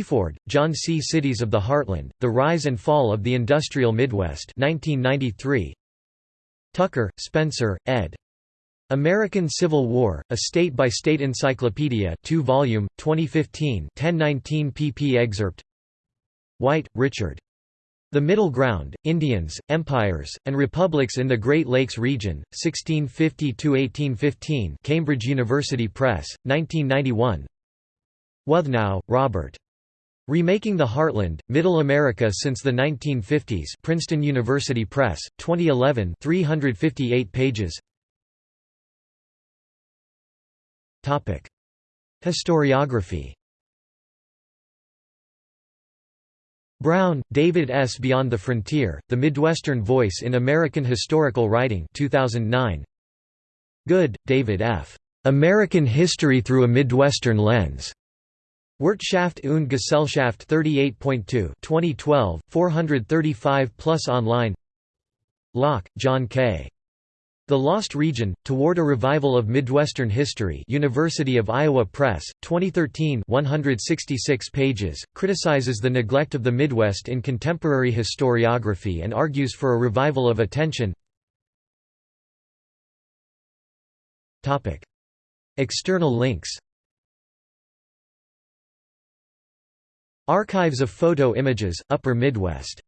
Ford, John C. Cities of the Heartland, The Rise and Fall of the Industrial Midwest 1993. Tucker, Spencer, ed. American Civil War, a state-by-state encyclopedia 2 volume, 2015 1019 pp excerpt White, Richard. The Middle Ground, Indians, Empires, and Republics in the Great Lakes Region, 1650–1815 Cambridge University Press, 1991 Wuthnow, Robert. Remaking the Heartland, Middle America Since the 1950s Princeton University Press, 2011 358 pages Historiography Brown, David S. Beyond the Frontier, The Midwestern Voice in American Historical Writing 2009. Good, David F. American History Through a Midwestern Lens. Wirtschaft und Gesellschaft 38.2 2012, 435 plus online Lauck, John K. The Lost Region, Toward a Revival of Midwestern History University of Iowa Press, 2013 166 pages, criticizes the neglect of the Midwest in contemporary historiography and argues for a revival of attention. External links Archives of photo images, Upper Midwest